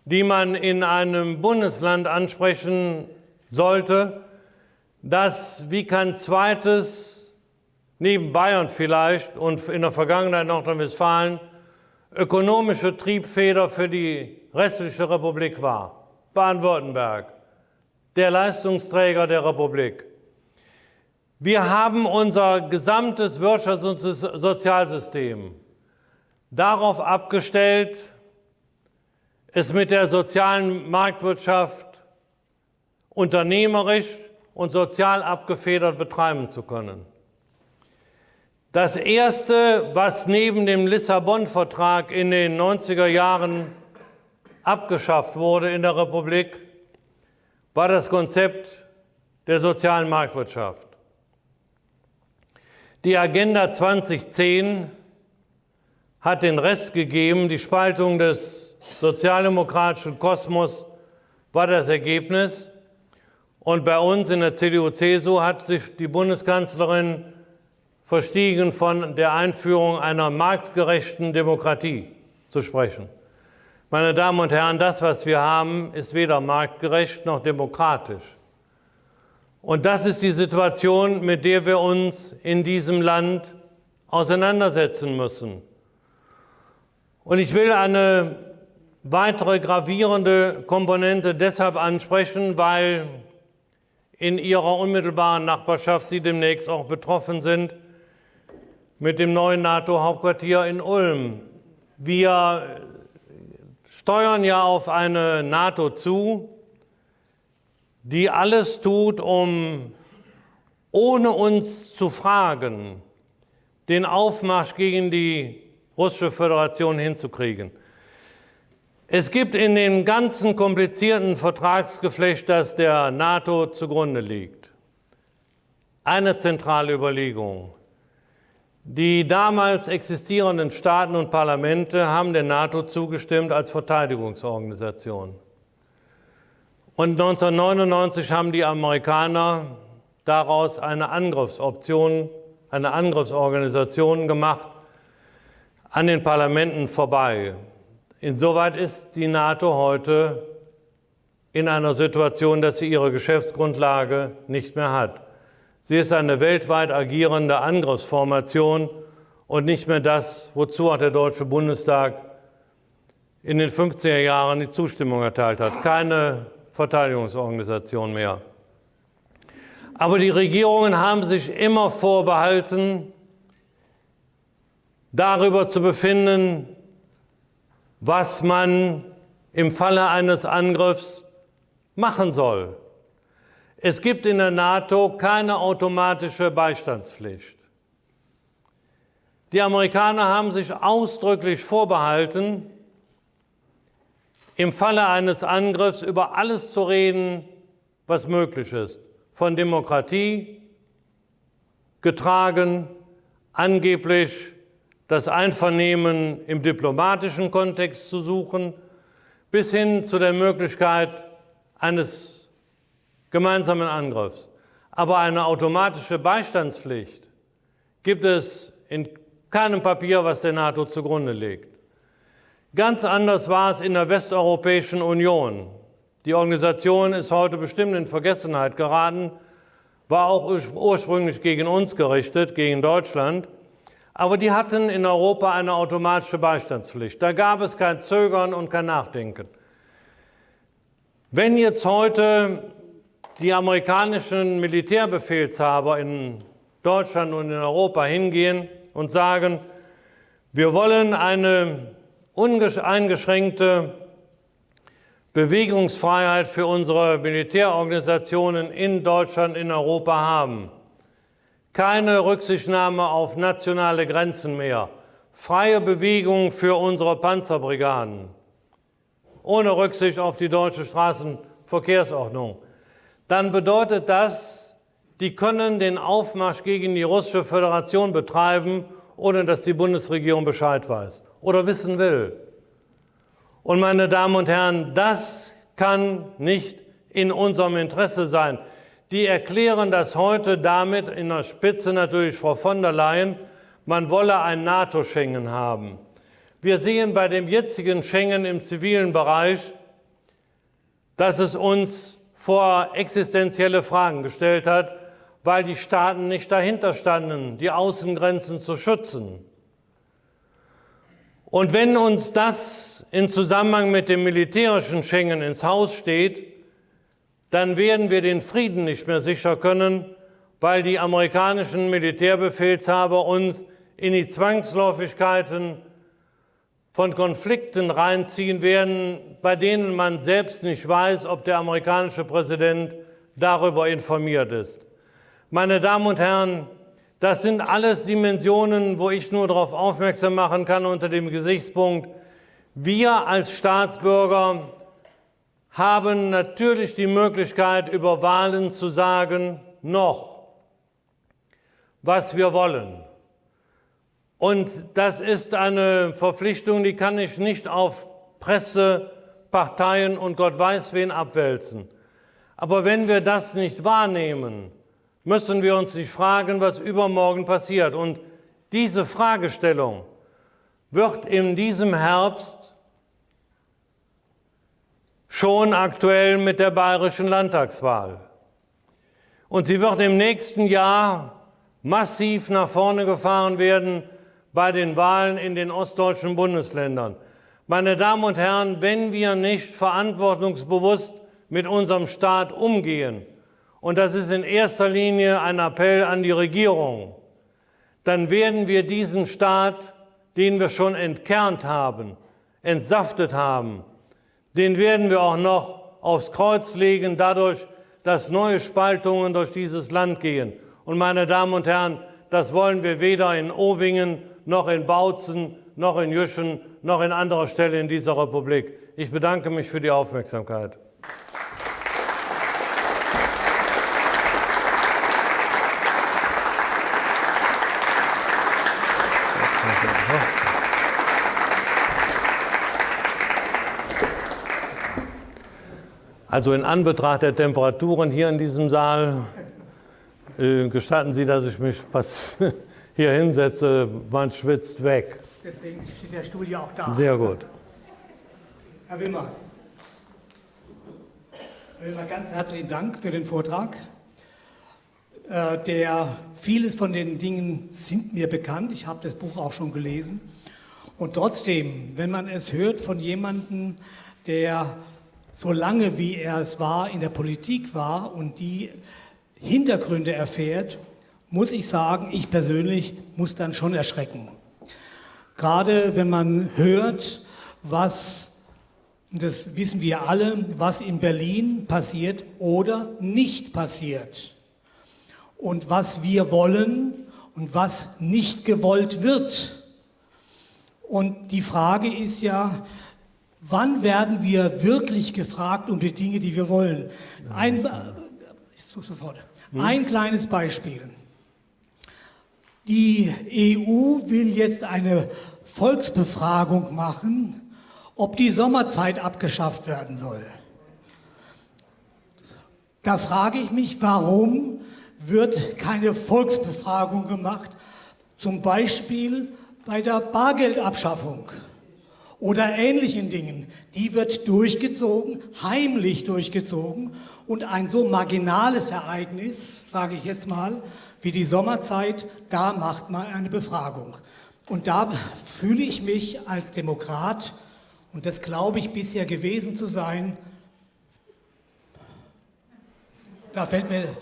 die man in einem Bundesland ansprechen sollte, das wie kein zweites, neben Bayern vielleicht und in der Vergangenheit Nordrhein-Westfalen, ökonomische Triebfeder für die restliche Republik war. Baden-Württemberg, der Leistungsträger der Republik. Wir haben unser gesamtes Wirtschafts- und Sozialsystem darauf abgestellt, es mit der sozialen Marktwirtschaft unternehmerisch und sozial abgefedert betreiben zu können. Das Erste, was neben dem Lissabon-Vertrag in den 90er Jahren abgeschafft wurde in der Republik, war das Konzept der sozialen Marktwirtschaft. Die Agenda 2010 hat den Rest gegeben, die Spaltung des sozialdemokratischen Kosmos war das Ergebnis. Und bei uns in der CDU-CSU hat sich die Bundeskanzlerin verstiegen von der Einführung einer marktgerechten Demokratie zu sprechen. Meine Damen und Herren, das, was wir haben, ist weder marktgerecht noch demokratisch. Und das ist die Situation, mit der wir uns in diesem Land auseinandersetzen müssen. Und ich will eine weitere gravierende Komponente deshalb ansprechen, weil in ihrer unmittelbaren Nachbarschaft Sie demnächst auch betroffen sind mit dem neuen NATO-Hauptquartier in Ulm. Wir steuern ja auf eine NATO zu, die alles tut, um ohne uns zu fragen, den Aufmarsch gegen die russische Föderation hinzukriegen. Es gibt in dem ganzen komplizierten Vertragsgeflecht, das der NATO zugrunde liegt, eine zentrale Überlegung. Die damals existierenden Staaten und Parlamente haben der NATO zugestimmt als Verteidigungsorganisation. Und 1999 haben die Amerikaner daraus eine Angriffsoption, eine Angriffsorganisation gemacht, an den Parlamenten vorbei. Insoweit ist die NATO heute in einer Situation, dass sie ihre Geschäftsgrundlage nicht mehr hat. Sie ist eine weltweit agierende Angriffsformation und nicht mehr das, wozu auch der Deutsche Bundestag in den 50er Jahren die Zustimmung erteilt hat. Keine Verteidigungsorganisation mehr. Aber die Regierungen haben sich immer vorbehalten, darüber zu befinden, was man im Falle eines Angriffs machen soll. Es gibt in der NATO keine automatische Beistandspflicht. Die Amerikaner haben sich ausdrücklich vorbehalten, im Falle eines Angriffs über alles zu reden, was möglich ist. Von Demokratie getragen, angeblich das Einvernehmen im diplomatischen Kontext zu suchen, bis hin zu der Möglichkeit eines gemeinsamen Angriffs. Aber eine automatische Beistandspflicht gibt es in keinem Papier, was der NATO zugrunde legt. Ganz anders war es in der Westeuropäischen Union. Die Organisation ist heute bestimmt in Vergessenheit geraten, war auch ursprünglich gegen uns gerichtet, gegen Deutschland. Aber die hatten in Europa eine automatische Beistandspflicht. Da gab es kein Zögern und kein Nachdenken. Wenn jetzt heute die amerikanischen Militärbefehlshaber in Deutschland und in Europa hingehen und sagen, wir wollen eine uneingeschränkte Bewegungsfreiheit für unsere Militärorganisationen in Deutschland, in Europa haben. Keine Rücksichtnahme auf nationale Grenzen mehr. Freie Bewegung für unsere Panzerbrigaden. Ohne Rücksicht auf die deutsche Straßenverkehrsordnung dann bedeutet das, die können den Aufmarsch gegen die russische Föderation betreiben, ohne dass die Bundesregierung Bescheid weiß oder wissen will. Und meine Damen und Herren, das kann nicht in unserem Interesse sein. Die erklären das heute damit, in der Spitze natürlich Frau von der Leyen, man wolle ein NATO-Schengen haben. Wir sehen bei dem jetzigen Schengen im zivilen Bereich, dass es uns vor existenzielle Fragen gestellt hat, weil die Staaten nicht dahinter standen, die Außengrenzen zu schützen. Und wenn uns das in Zusammenhang mit dem militärischen Schengen ins Haus steht, dann werden wir den Frieden nicht mehr sicher können, weil die amerikanischen Militärbefehlshaber uns in die Zwangsläufigkeiten von Konflikten reinziehen werden, bei denen man selbst nicht weiß, ob der amerikanische Präsident darüber informiert ist. Meine Damen und Herren, das sind alles Dimensionen, wo ich nur darauf aufmerksam machen kann unter dem Gesichtspunkt, wir als Staatsbürger haben natürlich die Möglichkeit, über Wahlen zu sagen, noch, was wir wollen. Und das ist eine Verpflichtung, die kann ich nicht auf Presse, Parteien und Gott weiß wen abwälzen. Aber wenn wir das nicht wahrnehmen, müssen wir uns nicht fragen, was übermorgen passiert. Und diese Fragestellung wird in diesem Herbst schon aktuell mit der bayerischen Landtagswahl. Und sie wird im nächsten Jahr massiv nach vorne gefahren werden bei den Wahlen in den ostdeutschen Bundesländern. Meine Damen und Herren, wenn wir nicht verantwortungsbewusst mit unserem Staat umgehen, und das ist in erster Linie ein Appell an die Regierung, dann werden wir diesen Staat, den wir schon entkernt haben, entsaftet haben, den werden wir auch noch aufs Kreuz legen, dadurch, dass neue Spaltungen durch dieses Land gehen. Und meine Damen und Herren, das wollen wir weder in Owingen noch in Bautzen noch in Jüschen noch in anderer Stelle in dieser Republik. Ich bedanke mich für die Aufmerksamkeit. Also in Anbetracht der Temperaturen hier in diesem Saal äh, gestatten Sie, dass ich mich hier hinsetze. Man schwitzt weg. Deswegen steht der Stuhl ja auch da. Sehr gut. Herr Wimmer, Herr Wimmer, ganz herzlichen Dank für den Vortrag. Äh, der, vieles von den Dingen sind mir bekannt. Ich habe das Buch auch schon gelesen. Und trotzdem, wenn man es hört von jemandem, der so lange wie er es war, in der Politik war und die Hintergründe erfährt, muss ich sagen, ich persönlich muss dann schon erschrecken. Gerade wenn man hört, was, das wissen wir alle, was in Berlin passiert oder nicht passiert. Und was wir wollen und was nicht gewollt wird. Und die Frage ist ja, Wann werden wir wirklich gefragt um die Dinge, die wir wollen? Ein, ich sofort. Ein kleines Beispiel. Die EU will jetzt eine Volksbefragung machen, ob die Sommerzeit abgeschafft werden soll. Da frage ich mich, warum wird keine Volksbefragung gemacht, zum Beispiel bei der Bargeldabschaffung oder ähnlichen Dingen, die wird durchgezogen, heimlich durchgezogen und ein so marginales Ereignis, sage ich jetzt mal, wie die Sommerzeit, da macht man eine Befragung. Und da fühle ich mich als Demokrat, und das glaube ich bisher gewesen zu sein, da fällt mir,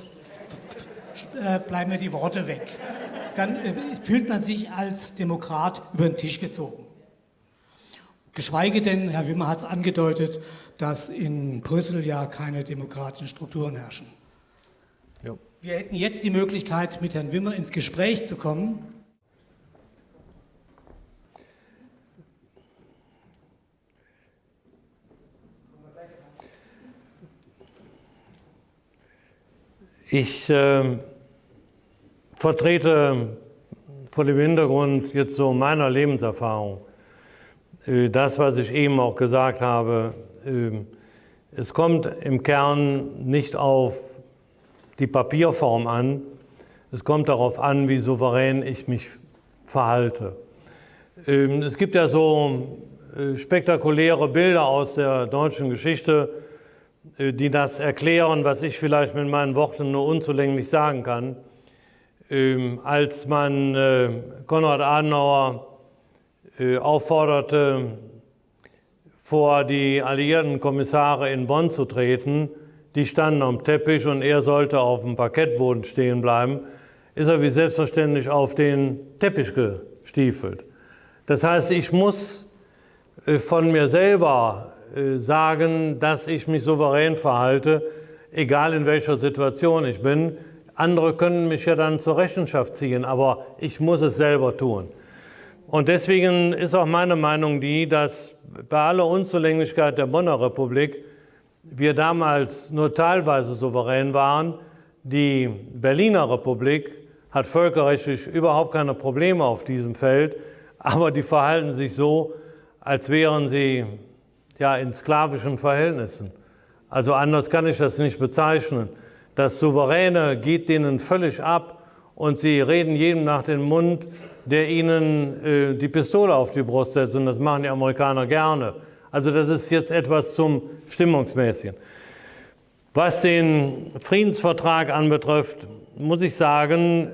äh, bleiben mir die Worte weg. Dann äh, fühlt man sich als Demokrat über den Tisch gezogen. Geschweige denn, Herr Wimmer hat es angedeutet, dass in Brüssel ja keine demokratischen Strukturen herrschen. Wir hätten jetzt die Möglichkeit, mit Herrn Wimmer ins Gespräch zu kommen. Ich äh, vertrete vor dem Hintergrund jetzt so meiner Lebenserfahrung äh, das, was ich eben auch gesagt habe, ähm, es kommt im Kern nicht auf die Papierform an, es kommt darauf an, wie souverän ich mich verhalte. Ähm, es gibt ja so äh, spektakuläre Bilder aus der deutschen Geschichte, äh, die das erklären, was ich vielleicht mit meinen Worten nur unzulänglich sagen kann. Ähm, als man Konrad Adenauer äh, aufforderte, vor die alliierten Kommissare in Bonn zu treten. Die standen am Teppich und er sollte auf dem Parkettboden stehen bleiben, ist er wie selbstverständlich auf den Teppich gestiefelt. Das heißt, ich muss äh, von mir selber äh, sagen, dass ich mich souverän verhalte, egal in welcher Situation ich bin. Andere können mich ja dann zur Rechenschaft ziehen, aber ich muss es selber tun. Und deswegen ist auch meine Meinung die, dass bei aller Unzulänglichkeit der Bonner Republik wir damals nur teilweise souverän waren. Die Berliner Republik hat völkerrechtlich überhaupt keine Probleme auf diesem Feld, aber die verhalten sich so, als wären sie ja, in sklavischen Verhältnissen. Also anders kann ich das nicht bezeichnen. Das Souveräne geht denen völlig ab und sie reden jedem nach dem Mund, der ihnen äh, die Pistole auf die Brust setzt. Und das machen die Amerikaner gerne. Also das ist jetzt etwas zum Stimmungsmäßigen. Was den Friedensvertrag anbetrifft, muss ich sagen,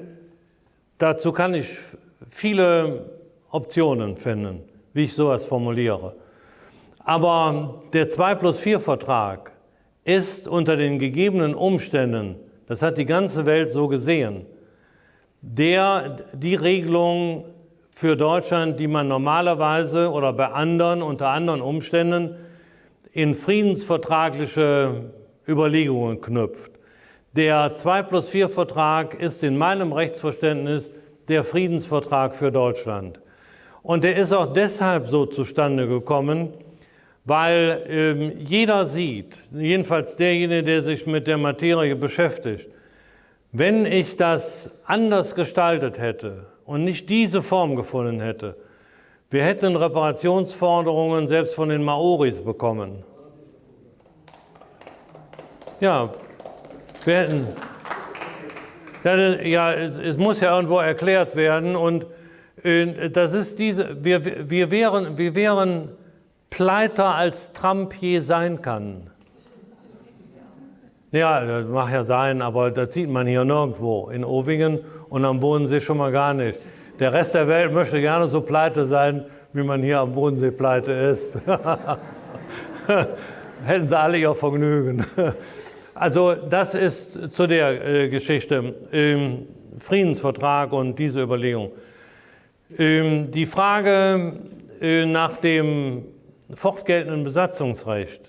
dazu kann ich viele Optionen finden, wie ich sowas formuliere. Aber der 2 plus 4 Vertrag ist unter den gegebenen Umständen, das hat die ganze Welt so gesehen, der, die Regelung für Deutschland, die man normalerweise oder bei anderen, unter anderen Umständen in friedensvertragliche Überlegungen knüpft. Der 2 plus 4 Vertrag ist in meinem Rechtsverständnis der Friedensvertrag für Deutschland. Und der ist auch deshalb so zustande gekommen, weil ähm, jeder sieht, jedenfalls derjenige, der sich mit der Materie beschäftigt, wenn ich das anders gestaltet hätte und nicht diese Form gefunden hätte, wir hätten Reparationsforderungen selbst von den Maoris bekommen. Ja, wir hätten, ja, es, es muss ja irgendwo erklärt werden und äh, das ist diese, wir, wir, wären, wir wären pleiter als Trump je sein kann. Ja, das mag ja sein, aber das sieht man hier nirgendwo. In Ovingen und am Bodensee schon mal gar nicht. Der Rest der Welt möchte gerne so pleite sein, wie man hier am Bodensee pleite ist. Hätten sie alle ihr Vergnügen. Also das ist zu der äh, Geschichte. Ähm, Friedensvertrag und diese Überlegung. Ähm, die Frage äh, nach dem fortgeltenden Besatzungsrecht,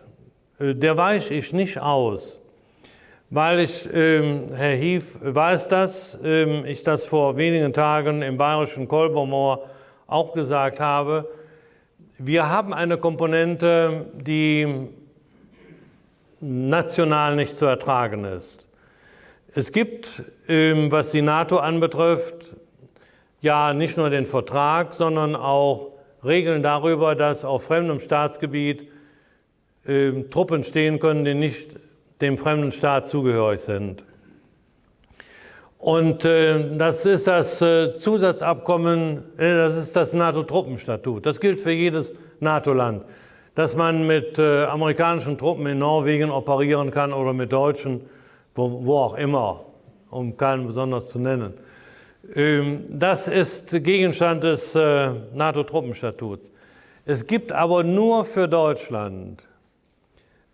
äh, der weiche ich nicht aus, weil ich, ähm, Herr Hief weiß das, ähm, ich das vor wenigen Tagen im bayerischen Kolbermoor auch gesagt habe, wir haben eine Komponente, die national nicht zu ertragen ist. Es gibt, ähm, was die NATO anbetrifft, ja nicht nur den Vertrag, sondern auch Regeln darüber, dass auf fremdem Staatsgebiet äh, Truppen stehen können, die nicht dem fremden Staat zugehörig sind. Und äh, das ist das äh, Zusatzabkommen, äh, das ist das NATO-Truppenstatut. Das gilt für jedes NATO-Land, dass man mit äh, amerikanischen Truppen in Norwegen operieren kann oder mit deutschen, wo, wo auch immer, um keinen besonders zu nennen. Ähm, das ist Gegenstand des äh, NATO-Truppenstatuts. Es gibt aber nur für Deutschland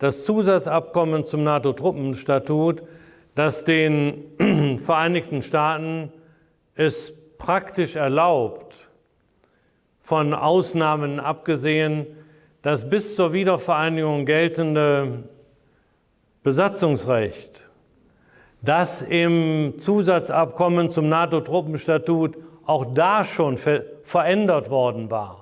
das Zusatzabkommen zum NATO-Truppenstatut, das den Vereinigten Staaten es praktisch erlaubt, von Ausnahmen abgesehen, das bis zur Wiedervereinigung geltende Besatzungsrecht dass im Zusatzabkommen zum NATO-Truppenstatut auch da schon ver verändert worden war.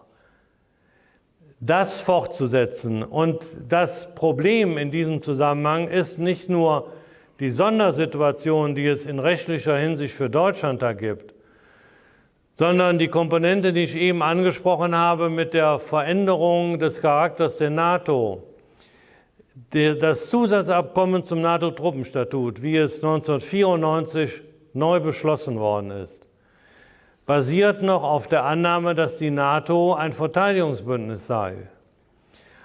Das fortzusetzen. Und das Problem in diesem Zusammenhang ist nicht nur die Sondersituation, die es in rechtlicher Hinsicht für Deutschland da gibt, sondern die Komponente, die ich eben angesprochen habe mit der Veränderung des Charakters der NATO das Zusatzabkommen zum NATO-Truppenstatut, wie es 1994 neu beschlossen worden ist, basiert noch auf der Annahme, dass die NATO ein Verteidigungsbündnis sei.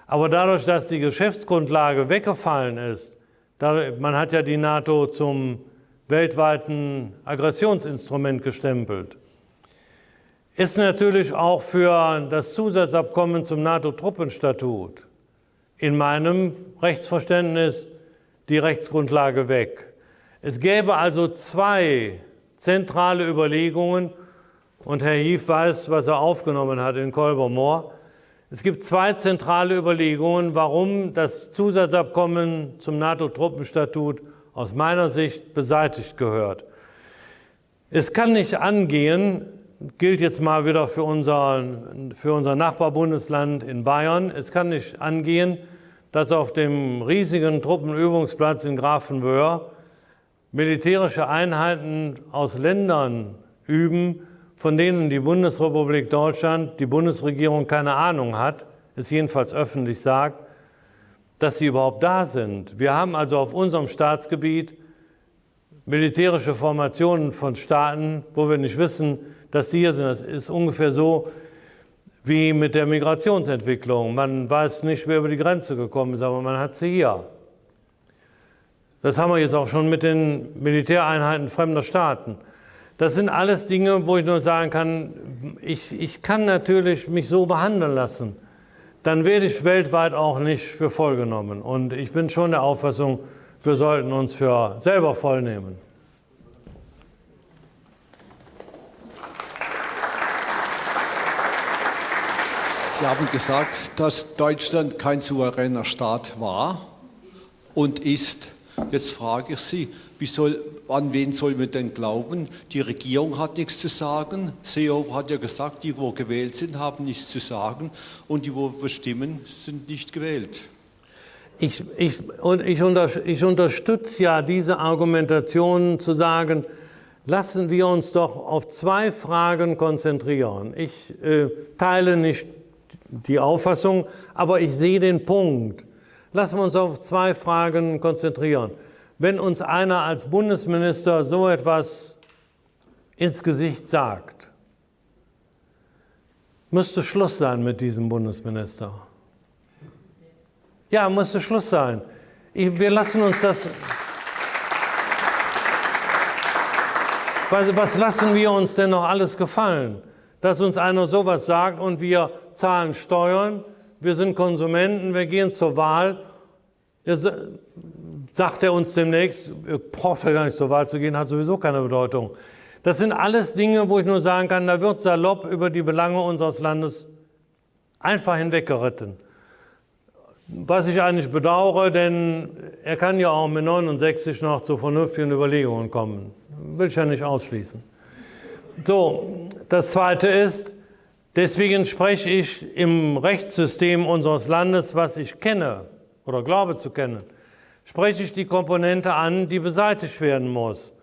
Aber dadurch, dass die Geschäftsgrundlage weggefallen ist, man hat ja die NATO zum weltweiten Aggressionsinstrument gestempelt, ist natürlich auch für das Zusatzabkommen zum NATO-Truppenstatut in meinem Rechtsverständnis die Rechtsgrundlage weg. Es gäbe also zwei zentrale Überlegungen, und Herr Hief weiß, was er aufgenommen hat in Kolbermoor. Es gibt zwei zentrale Überlegungen, warum das Zusatzabkommen zum NATO-Truppenstatut aus meiner Sicht beseitigt gehört. Es kann nicht angehen, gilt jetzt mal wieder für unser, für unser Nachbarbundesland in Bayern. Es kann nicht angehen, dass auf dem riesigen Truppenübungsplatz in Grafenwöhr militärische Einheiten aus Ländern üben, von denen die Bundesrepublik Deutschland, die Bundesregierung keine Ahnung hat, es jedenfalls öffentlich sagt, dass sie überhaupt da sind. Wir haben also auf unserem Staatsgebiet militärische Formationen von Staaten, wo wir nicht wissen, dass sie hier sind. Das ist ungefähr so wie mit der Migrationsentwicklung. Man weiß nicht, wer über die Grenze gekommen ist, aber man hat sie hier. Das haben wir jetzt auch schon mit den Militäreinheiten fremder Staaten. Das sind alles Dinge, wo ich nur sagen kann, ich, ich kann natürlich mich so behandeln lassen. Dann werde ich weltweit auch nicht für voll genommen. Und ich bin schon der Auffassung, wir sollten uns für selber voll nehmen. Sie haben gesagt, dass Deutschland kein souveräner Staat war und ist. Jetzt frage ich Sie, soll, an wen soll man denn glauben? Die Regierung hat nichts zu sagen. Seehofer hat ja gesagt, die, wo gewählt sind, haben nichts zu sagen und die, wo bestimmen, sind nicht gewählt. Ich, ich, und ich, unter, ich unterstütze ja diese Argumentation zu sagen, lassen wir uns doch auf zwei Fragen konzentrieren. Ich äh, teile nicht die Auffassung, aber ich sehe den Punkt. Lassen wir uns auf zwei Fragen konzentrieren. Wenn uns einer als Bundesminister so etwas ins Gesicht sagt, müsste Schluss sein mit diesem Bundesminister. Ja, müsste Schluss sein. Ich, wir lassen uns das... Was, was lassen wir uns denn noch alles gefallen? Dass uns einer sowas sagt und wir zahlen Steuern, wir sind Konsumenten, wir gehen zur Wahl. Jetzt sagt er uns demnächst, ihr braucht ja gar nicht zur Wahl zu gehen, hat sowieso keine Bedeutung. Das sind alles Dinge, wo ich nur sagen kann, da wird salopp über die Belange unseres Landes einfach hinweggeritten. Was ich eigentlich bedauere, denn er kann ja auch mit 69 noch zu vernünftigen Überlegungen kommen. Will ich ja nicht ausschließen. So, das Zweite ist, Deswegen spreche ich im Rechtssystem unseres Landes, was ich kenne oder glaube zu kennen, spreche ich die Komponente an, die beseitigt werden muss.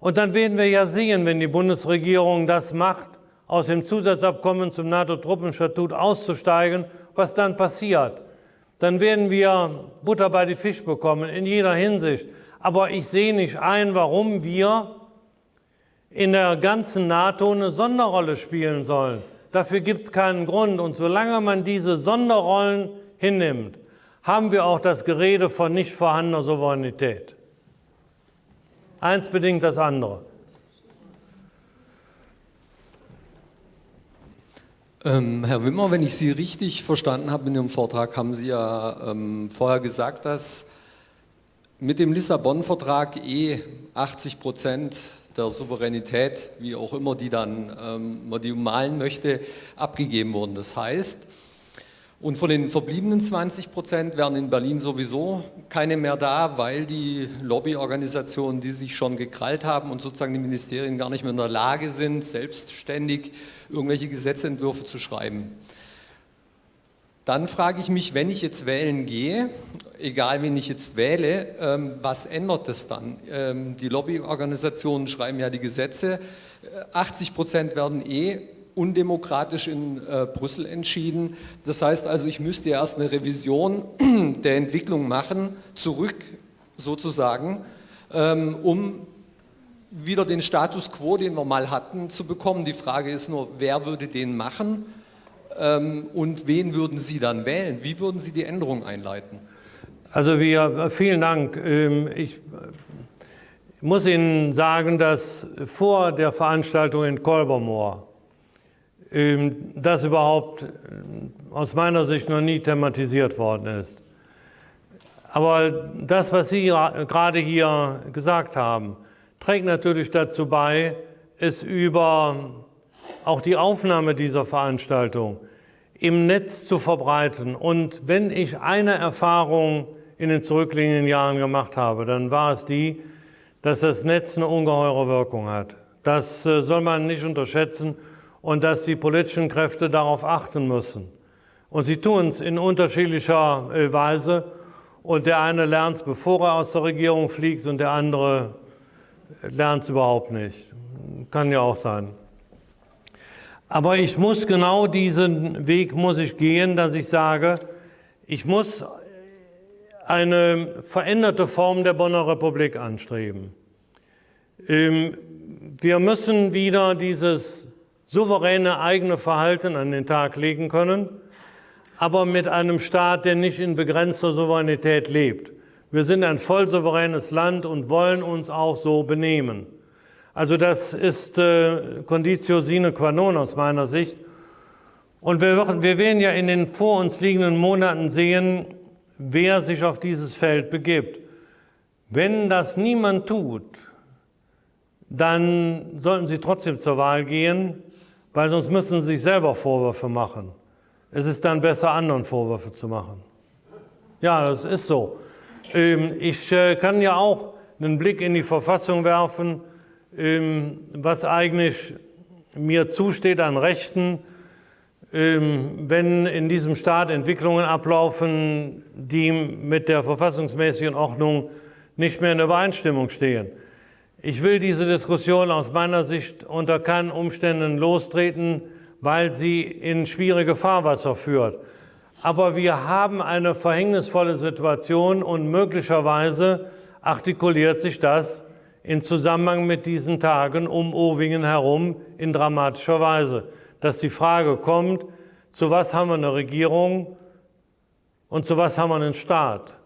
Und dann werden wir ja sehen, wenn die Bundesregierung das macht, aus dem Zusatzabkommen zum NATO-Truppenstatut auszusteigen, was dann passiert. Dann werden wir Butter bei die Fisch bekommen, in jeder Hinsicht. Aber ich sehe nicht ein, warum wir in der ganzen NATO eine Sonderrolle spielen sollen. Dafür gibt es keinen Grund. Und solange man diese Sonderrollen hinnimmt, haben wir auch das Gerede von nicht vorhandener Souveränität. Eins bedingt das andere. Ähm, Herr Wimmer, wenn ich Sie richtig verstanden habe in Ihrem Vortrag, haben Sie ja ähm, vorher gesagt, dass mit dem Lissabon-Vertrag eh 80 Prozent der Souveränität, wie auch immer die dann ähm, man die malen möchte, abgegeben wurden. Das heißt, und von den verbliebenen 20 Prozent wären in Berlin sowieso keine mehr da, weil die Lobbyorganisationen, die sich schon gekrallt haben und sozusagen die Ministerien gar nicht mehr in der Lage sind, selbstständig irgendwelche Gesetzentwürfe zu schreiben. Dann frage ich mich, wenn ich jetzt wählen gehe, egal wen ich jetzt wähle, ähm, was ändert das dann? Ähm, die Lobbyorganisationen schreiben ja die Gesetze, 80 Prozent werden eh undemokratisch in äh, Brüssel entschieden. Das heißt also, ich müsste erst eine Revision der Entwicklung machen, zurück sozusagen, ähm, um wieder den Status quo, den wir mal hatten, zu bekommen. Die Frage ist nur, wer würde den machen? Ähm, und wen würden Sie dann wählen? Wie würden Sie die Änderung einleiten? Also wir, vielen Dank. Ähm, ich muss Ihnen sagen, dass vor der Veranstaltung in Kolbermoor ähm, das überhaupt aus meiner Sicht noch nie thematisiert worden ist. Aber das, was Sie gerade hier gesagt haben, trägt natürlich dazu bei, es über auch die Aufnahme dieser Veranstaltung im Netz zu verbreiten. Und wenn ich eine Erfahrung in den zurückliegenden Jahren gemacht habe, dann war es die, dass das Netz eine ungeheure Wirkung hat. Das äh, soll man nicht unterschätzen und dass die politischen Kräfte darauf achten müssen. Und sie tun es in unterschiedlicher äh, Weise. Und der eine lernt es, bevor er aus der Regierung fliegt, und der andere lernt es überhaupt nicht. Kann ja auch sein. Aber ich muss genau diesen Weg muss ich gehen, dass ich sage, ich muss eine veränderte Form der Bonner Republik anstreben. Ähm, wir müssen wieder dieses souveräne eigene Verhalten an den Tag legen können, aber mit einem Staat, der nicht in begrenzter Souveränität lebt. Wir sind ein voll souveränes Land und wollen uns auch so benehmen. Also das ist äh, Conditio sine qua non aus meiner Sicht. Und wir, wir werden ja in den vor uns liegenden Monaten sehen, wer sich auf dieses Feld begibt. Wenn das niemand tut, dann sollten Sie trotzdem zur Wahl gehen, weil sonst müssen Sie sich selber Vorwürfe machen. Es ist dann besser, anderen Vorwürfe zu machen. Ja, das ist so. Ähm, ich äh, kann ja auch einen Blick in die Verfassung werfen, was eigentlich mir zusteht an Rechten, ähm, wenn in diesem Staat Entwicklungen ablaufen, die mit der verfassungsmäßigen Ordnung nicht mehr in Übereinstimmung stehen. Ich will diese Diskussion aus meiner Sicht unter keinen Umständen lostreten, weil sie in schwierige Fahrwasser führt. Aber wir haben eine verhängnisvolle Situation und möglicherweise artikuliert sich das in Zusammenhang mit diesen Tagen um Owingen herum in dramatischer Weise dass die Frage kommt, zu was haben wir eine Regierung und zu was haben wir einen Staat.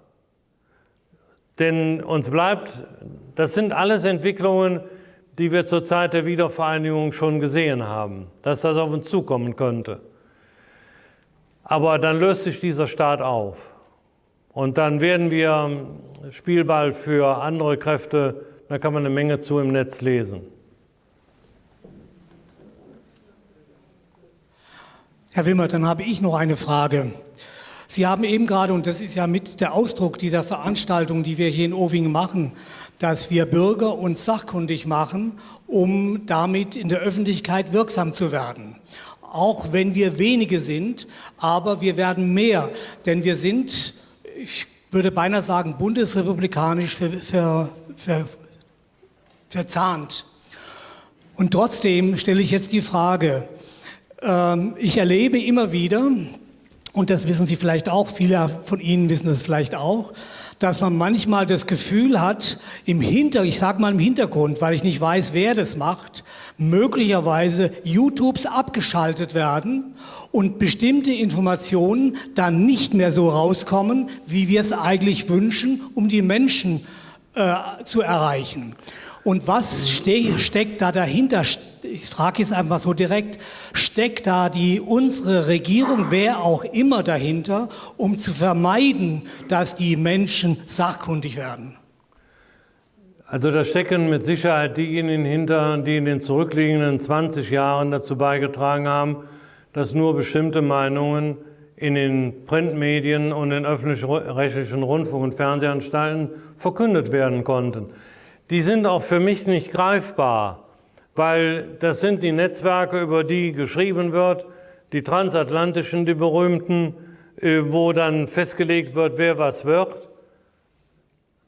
Denn uns bleibt, das sind alles Entwicklungen, die wir zur Zeit der Wiedervereinigung schon gesehen haben, dass das auf uns zukommen könnte. Aber dann löst sich dieser Staat auf. Und dann werden wir Spielball für andere Kräfte, da kann man eine Menge zu im Netz lesen. Herr Wimmer, dann habe ich noch eine Frage. Sie haben eben gerade, und das ist ja mit der Ausdruck dieser Veranstaltung, die wir hier in Ovingen machen, dass wir Bürger uns sachkundig machen, um damit in der Öffentlichkeit wirksam zu werden. Auch wenn wir wenige sind, aber wir werden mehr, denn wir sind, ich würde beinahe sagen, bundesrepublikanisch ver, ver, ver, verzahnt. Und trotzdem stelle ich jetzt die Frage, ähm, ich erlebe immer wieder, und das wissen Sie vielleicht auch, viele von Ihnen wissen das vielleicht auch, dass man manchmal das Gefühl hat, im Hinter, ich sage mal im Hintergrund, weil ich nicht weiß, wer das macht, möglicherweise YouTubes abgeschaltet werden und bestimmte Informationen dann nicht mehr so rauskommen, wie wir es eigentlich wünschen, um die Menschen äh, zu erreichen. Und was ste steckt da dahinter? Ich frage jetzt einfach so direkt, steckt da die, unsere Regierung, wer auch immer dahinter, um zu vermeiden, dass die Menschen sachkundig werden? Also da stecken mit Sicherheit diejenigen hinter, die in den zurückliegenden 20 Jahren dazu beigetragen haben, dass nur bestimmte Meinungen in den Printmedien und in öffentlich-rechtlichen Rundfunk- und Fernsehanstalten verkündet werden konnten die sind auch für mich nicht greifbar, weil das sind die Netzwerke, über die geschrieben wird, die transatlantischen, die berühmten, äh, wo dann festgelegt wird, wer was wird.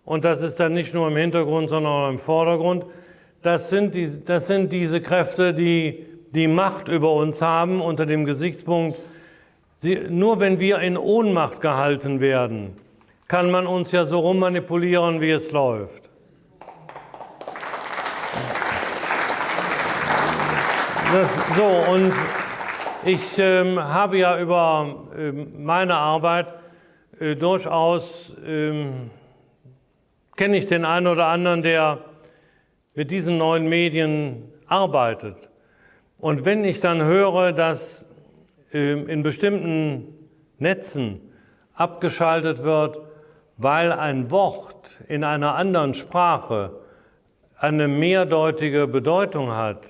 Und das ist dann nicht nur im Hintergrund, sondern auch im Vordergrund. Das sind, die, das sind diese Kräfte, die die Macht über uns haben unter dem Gesichtspunkt, sie, nur wenn wir in Ohnmacht gehalten werden, kann man uns ja so rummanipulieren, wie es läuft. Das, so, und ich ähm, habe ja über ähm, meine Arbeit äh, durchaus, ähm, kenne ich den einen oder anderen, der mit diesen neuen Medien arbeitet. Und wenn ich dann höre, dass ähm, in bestimmten Netzen abgeschaltet wird, weil ein Wort in einer anderen Sprache eine mehrdeutige Bedeutung hat,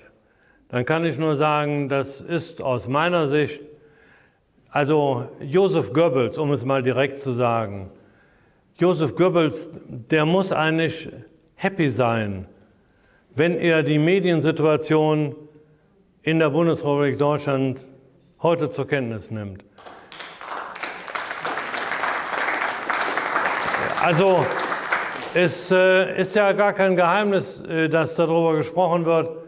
dann kann ich nur sagen, das ist aus meiner Sicht, also Josef Goebbels, um es mal direkt zu sagen, Josef Goebbels, der muss eigentlich happy sein, wenn er die Mediensituation in der Bundesrepublik Deutschland heute zur Kenntnis nimmt. Also es äh, ist ja gar kein Geheimnis, äh, dass darüber gesprochen wird,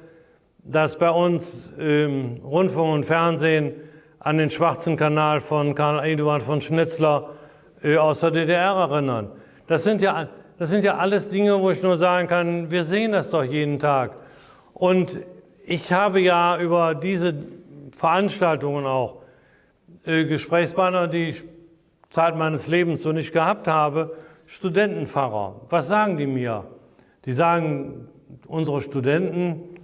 dass bei uns im Rundfunk und Fernsehen an den schwarzen Kanal von Karl Eduard von Schnitzler äh, aus der DDR erinnern. Das sind ja, Das sind ja alles Dinge, wo ich nur sagen kann, wir sehen das doch jeden Tag. Und ich habe ja über diese Veranstaltungen auch äh, Gesprächspartner, die ich Zeit meines Lebens so nicht gehabt habe, Studentenpfarrer. Was sagen die mir? Die sagen, unsere Studenten,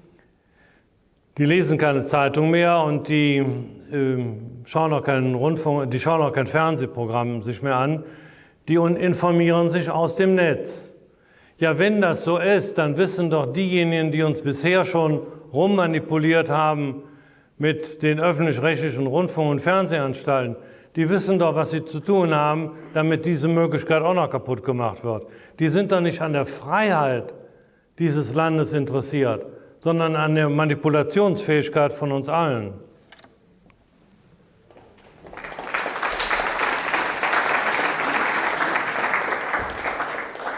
die lesen keine Zeitung mehr und die äh, schauen auch keinen Rundfunk, die schauen auch kein Fernsehprogramm sich mehr an, die informieren sich aus dem Netz. Ja, wenn das so ist, dann wissen doch diejenigen, die uns bisher schon rummanipuliert haben mit den öffentlich-rechtlichen Rundfunk- und Fernsehanstalten, die wissen doch, was sie zu tun haben, damit diese Möglichkeit auch noch kaputt gemacht wird. Die sind doch nicht an der Freiheit dieses Landes interessiert, sondern an der Manipulationsfähigkeit von uns allen.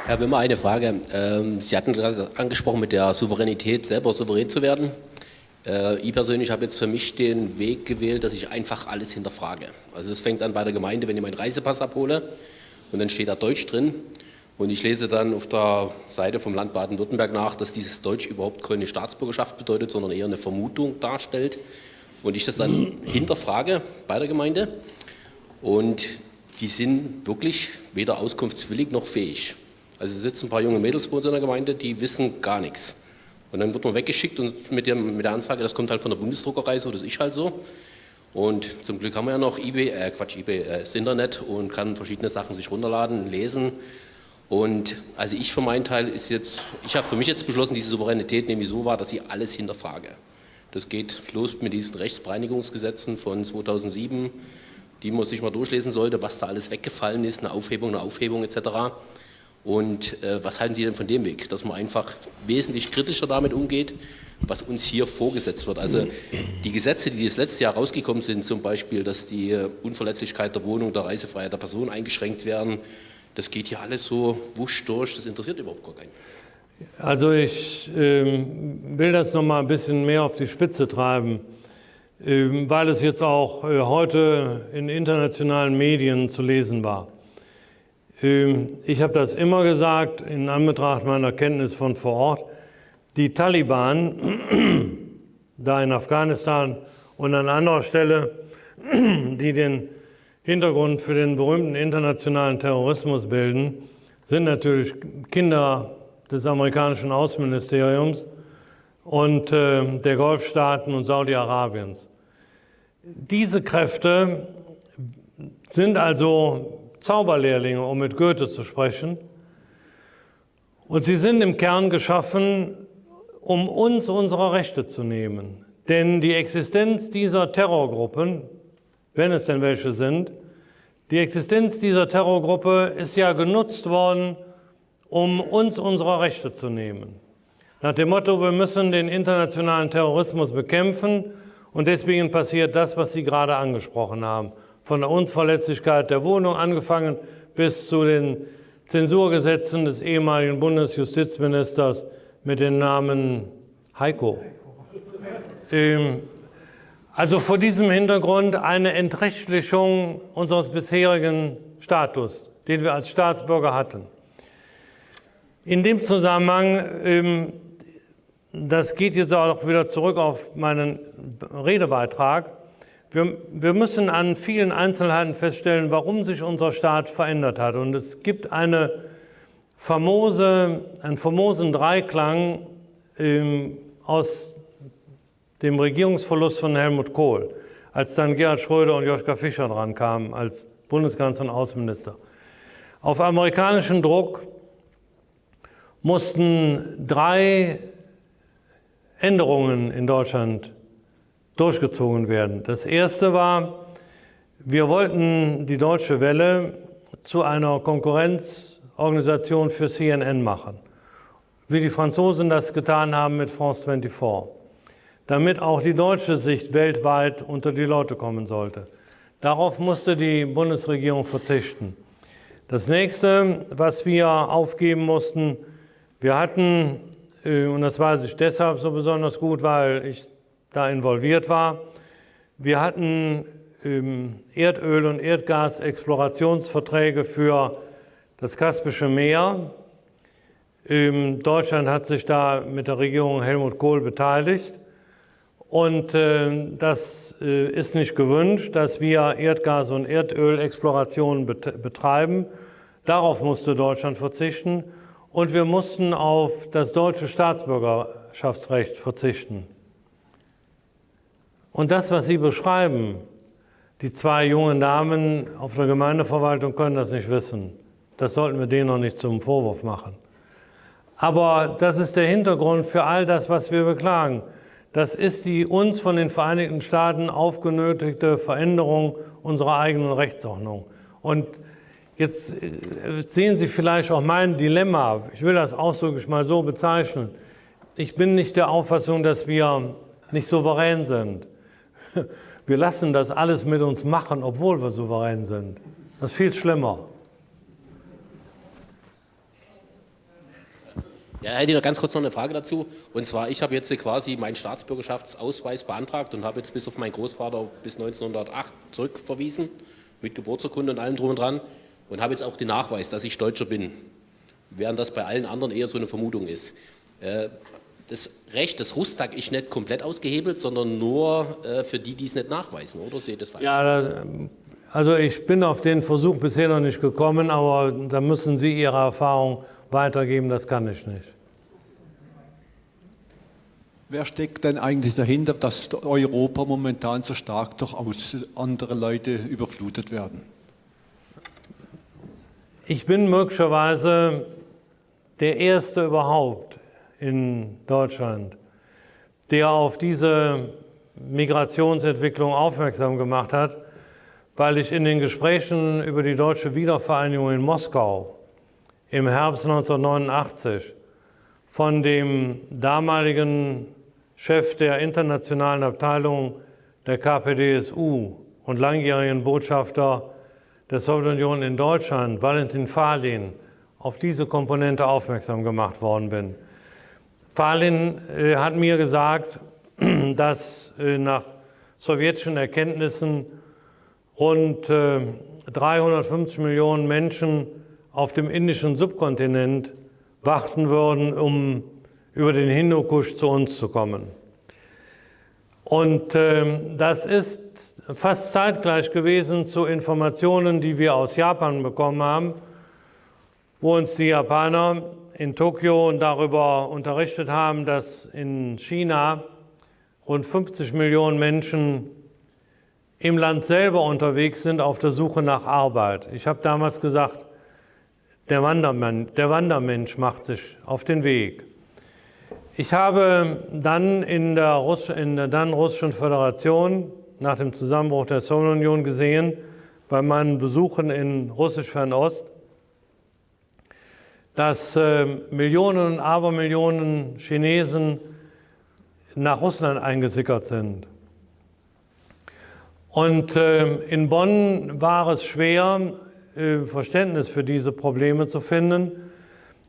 Herr Wimmer, eine Frage. Ähm, Sie hatten gerade angesprochen, mit der Souveränität selber souverän zu werden. Äh, ich persönlich habe jetzt für mich den Weg gewählt, dass ich einfach alles hinterfrage. Also es fängt an bei der Gemeinde, wenn ich meinen Reisepass abhole und dann steht da Deutsch drin und ich lese dann auf der Seite vom Land Baden-Württemberg nach, dass dieses Deutsch überhaupt keine Staatsbürgerschaft bedeutet, sondern eher eine Vermutung darstellt und ich das dann hinterfrage bei der Gemeinde und die sind wirklich weder auskunftswillig noch fähig. Also sitzen ein paar junge Mädels bei uns in der Gemeinde, die wissen gar nichts. Und dann wird man weggeschickt und mit, dem, mit der Ansage, das kommt halt von der Bundesdruckerei, so das ist halt so. Und zum Glück haben wir ja noch eBay, äh Quatsch, eBay, äh, das Internet und kann verschiedene Sachen sich runterladen, lesen. Und also ich für meinen Teil ist jetzt, ich habe für mich jetzt beschlossen, diese Souveränität nämlich so war, dass ich alles hinterfrage. Das geht los mit diesen Rechtsbereinigungsgesetzen von 2007, die man sich mal durchlesen sollte, was da alles weggefallen ist, eine Aufhebung, eine Aufhebung etc. Und äh, was halten Sie denn von dem Weg, dass man einfach wesentlich kritischer damit umgeht, was uns hier vorgesetzt wird? Also die Gesetze, die das letzte Jahr rausgekommen sind, zum Beispiel, dass die Unverletzlichkeit der Wohnung, der Reisefreiheit der Person eingeschränkt werden, das geht hier alles so wusch durch, das interessiert überhaupt gar keinen. Also ich ähm, will das noch mal ein bisschen mehr auf die Spitze treiben, ähm, weil es jetzt auch äh, heute in internationalen Medien zu lesen war. Ähm, ich habe das immer gesagt, in Anbetracht meiner Kenntnis von vor Ort, die Taliban, da in Afghanistan und an anderer Stelle, die den Hintergrund für den berühmten internationalen Terrorismus bilden, sind natürlich Kinder des amerikanischen Außenministeriums und äh, der Golfstaaten und Saudi-Arabiens. Diese Kräfte sind also Zauberlehrlinge, um mit Goethe zu sprechen. Und sie sind im Kern geschaffen, um uns unsere Rechte zu nehmen. Denn die Existenz dieser Terrorgruppen, wenn es denn welche sind, die Existenz dieser Terrorgruppe ist ja genutzt worden, um uns unsere Rechte zu nehmen. Nach dem Motto, wir müssen den internationalen Terrorismus bekämpfen und deswegen passiert das, was Sie gerade angesprochen haben von der Unverletzlichkeit der Wohnung angefangen bis zu den Zensurgesetzen des ehemaligen Bundesjustizministers mit dem Namen Heiko. Ähm, also vor diesem Hintergrund eine Entrechtlichung unseres bisherigen Status, den wir als Staatsbürger hatten. In dem Zusammenhang, ähm, das geht jetzt auch wieder zurück auf meinen Redebeitrag, wir, müssen an vielen Einzelheiten feststellen, warum sich unser Staat verändert hat. Und es gibt eine famose, einen famosen Dreiklang ähm, aus dem Regierungsverlust von Helmut Kohl, als dann Gerhard Schröder und Joschka Fischer dran kamen als Bundeskanzler und Außenminister. Auf amerikanischen Druck mussten drei Änderungen in Deutschland durchgezogen werden. Das erste war, wir wollten die Deutsche Welle zu einer Konkurrenzorganisation für CNN machen, wie die Franzosen das getan haben mit France 24, damit auch die deutsche Sicht weltweit unter die Leute kommen sollte. Darauf musste die Bundesregierung verzichten. Das nächste, was wir aufgeben mussten, wir hatten, äh, und das weiß ich deshalb so besonders gut, weil ich da involviert war. Wir hatten ähm, Erdöl- und Erdgasexplorationsverträge für das Kaspische Meer Ähm, Deutschland hat sich da mit der Regierung Helmut Kohl beteiligt. Und äh, das äh, ist nicht gewünscht, dass wir Erdgas- und Erdölexplorationen bet betreiben. Darauf musste Deutschland verzichten. Und wir mussten auf das deutsche Staatsbürgerschaftsrecht verzichten. Und das, was Sie beschreiben, die zwei jungen Damen auf der Gemeindeverwaltung können das nicht wissen. Das sollten wir denen noch nicht zum Vorwurf machen. Aber das ist der Hintergrund für all das, was wir beklagen. Das ist die uns von den Vereinigten Staaten aufgenötigte Veränderung unserer eigenen Rechtsordnung. Und jetzt äh, sehen Sie vielleicht auch mein Dilemma. Ich will das ausdrücklich mal so bezeichnen. Ich bin nicht der Auffassung, dass wir nicht souverän sind. Wir lassen das alles mit uns machen, obwohl wir souverän sind. Das ist viel schlimmer. Ja, hätte ich noch ganz kurz noch eine Frage dazu. Und zwar, ich habe jetzt quasi meinen Staatsbürgerschaftsausweis beantragt und habe jetzt bis auf meinen Großvater bis 1908 zurückverwiesen, mit Geburtsurkunde und allem drum und dran. Und habe jetzt auch den Nachweis, dass ich Deutscher bin. Während das bei allen anderen eher so eine Vermutung ist. Äh, das Recht des Rustag ist nicht komplett ausgehebelt, sondern nur äh, für die, die es nicht nachweisen, oder seht ihr das falsch? Ja, also ich bin auf den Versuch bisher noch nicht gekommen, aber da müssen Sie Ihre Erfahrung weitergeben, das kann ich nicht. Wer steckt denn eigentlich dahinter, dass Europa momentan so stark durch andere Leute überflutet werden? Ich bin möglicherweise der Erste überhaupt in Deutschland, der auf diese Migrationsentwicklung aufmerksam gemacht hat, weil ich in den Gesprächen über die deutsche Wiedervereinigung in Moskau im Herbst 1989 von dem damaligen Chef der internationalen Abteilung der KPDSU und langjährigen Botschafter der Sowjetunion in Deutschland, Valentin Falin, auf diese Komponente aufmerksam gemacht worden bin. Falin äh, hat mir gesagt, dass äh, nach sowjetischen Erkenntnissen rund äh, 350 Millionen Menschen auf dem indischen Subkontinent warten würden, um über den Hindukusch zu uns zu kommen. Und äh, das ist fast zeitgleich gewesen zu Informationen, die wir aus Japan bekommen haben, wo uns die Japaner in Tokio darüber unterrichtet haben, dass in China rund 50 Millionen Menschen im Land selber unterwegs sind auf der Suche nach Arbeit. Ich habe damals gesagt, der, Wandermann, der Wandermensch macht sich auf den Weg. Ich habe dann in der, Russ in der dann russischen Föderation nach dem Zusammenbruch der Sowjetunion gesehen, bei meinen Besuchen in Russisch-Fernost, dass äh, Millionen und Abermillionen Chinesen nach Russland eingesickert sind. Und äh, in Bonn war es schwer, Verständnis für diese Probleme zu finden,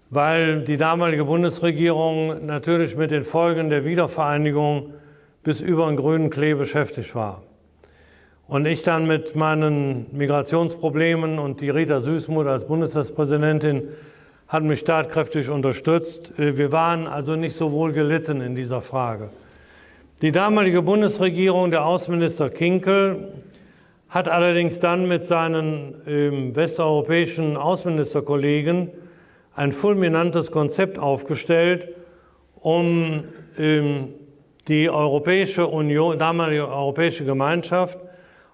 weil die damalige Bundesregierung natürlich mit den Folgen der Wiedervereinigung bis über den grünen Klee beschäftigt war. Und ich dann mit meinen Migrationsproblemen und die Rita Süßmuth als Bundestagspräsidentin hat mich tatkräftig unterstützt. Äh, wir waren also nicht so wohl gelitten in dieser Frage. Die damalige Bundesregierung, der Außenminister Kinkel, hat allerdings dann mit seinen ähm, westeuropäischen Außenministerkollegen ein fulminantes Konzept aufgestellt, um ähm, die Europäische Union, damalige Europäische Gemeinschaft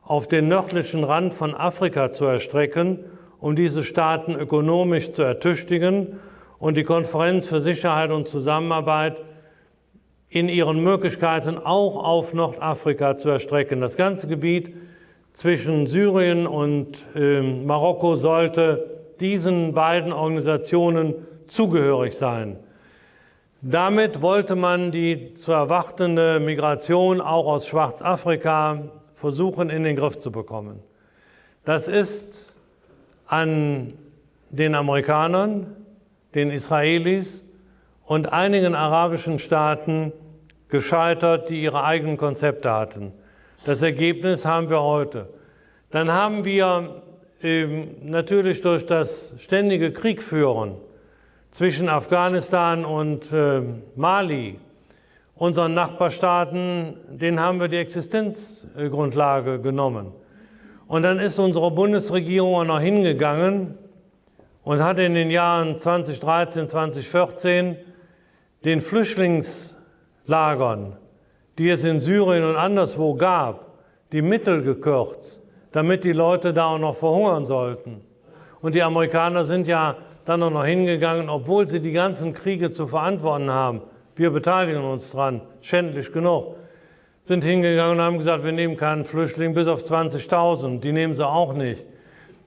auf den nördlichen Rand von Afrika zu erstrecken, um diese Staaten ökonomisch zu ertüchtigen und die Konferenz für Sicherheit und Zusammenarbeit in ihren Möglichkeiten auch auf Nordafrika zu erstrecken. Das ganze Gebiet zwischen Syrien und äh, Marokko sollte diesen beiden Organisationen zugehörig sein. Damit wollte man die zu erwartende Migration auch aus Schwarzafrika versuchen in den Griff zu bekommen. Das ist an den Amerikanern, den Israelis und einigen arabischen Staaten gescheitert, die ihre eigenen Konzepte hatten. Das Ergebnis haben wir heute. Dann haben wir ähm, natürlich durch das ständige Kriegführen zwischen Afghanistan und äh, Mali, unseren Nachbarstaaten, denen haben wir die Existenzgrundlage genommen. Und dann ist unsere Bundesregierung auch noch hingegangen und hat in den Jahren 2013, 2014 den Flüchtlingslagern, die es in Syrien und anderswo gab, die Mittel gekürzt, damit die Leute da auch noch verhungern sollten. Und die Amerikaner sind ja dann auch noch hingegangen, obwohl sie die ganzen Kriege zu verantworten haben. Wir beteiligen uns dran, schändlich genug. Sind hingegangen und haben gesagt, wir nehmen keinen Flüchtling bis auf 20.000. Die nehmen sie auch nicht.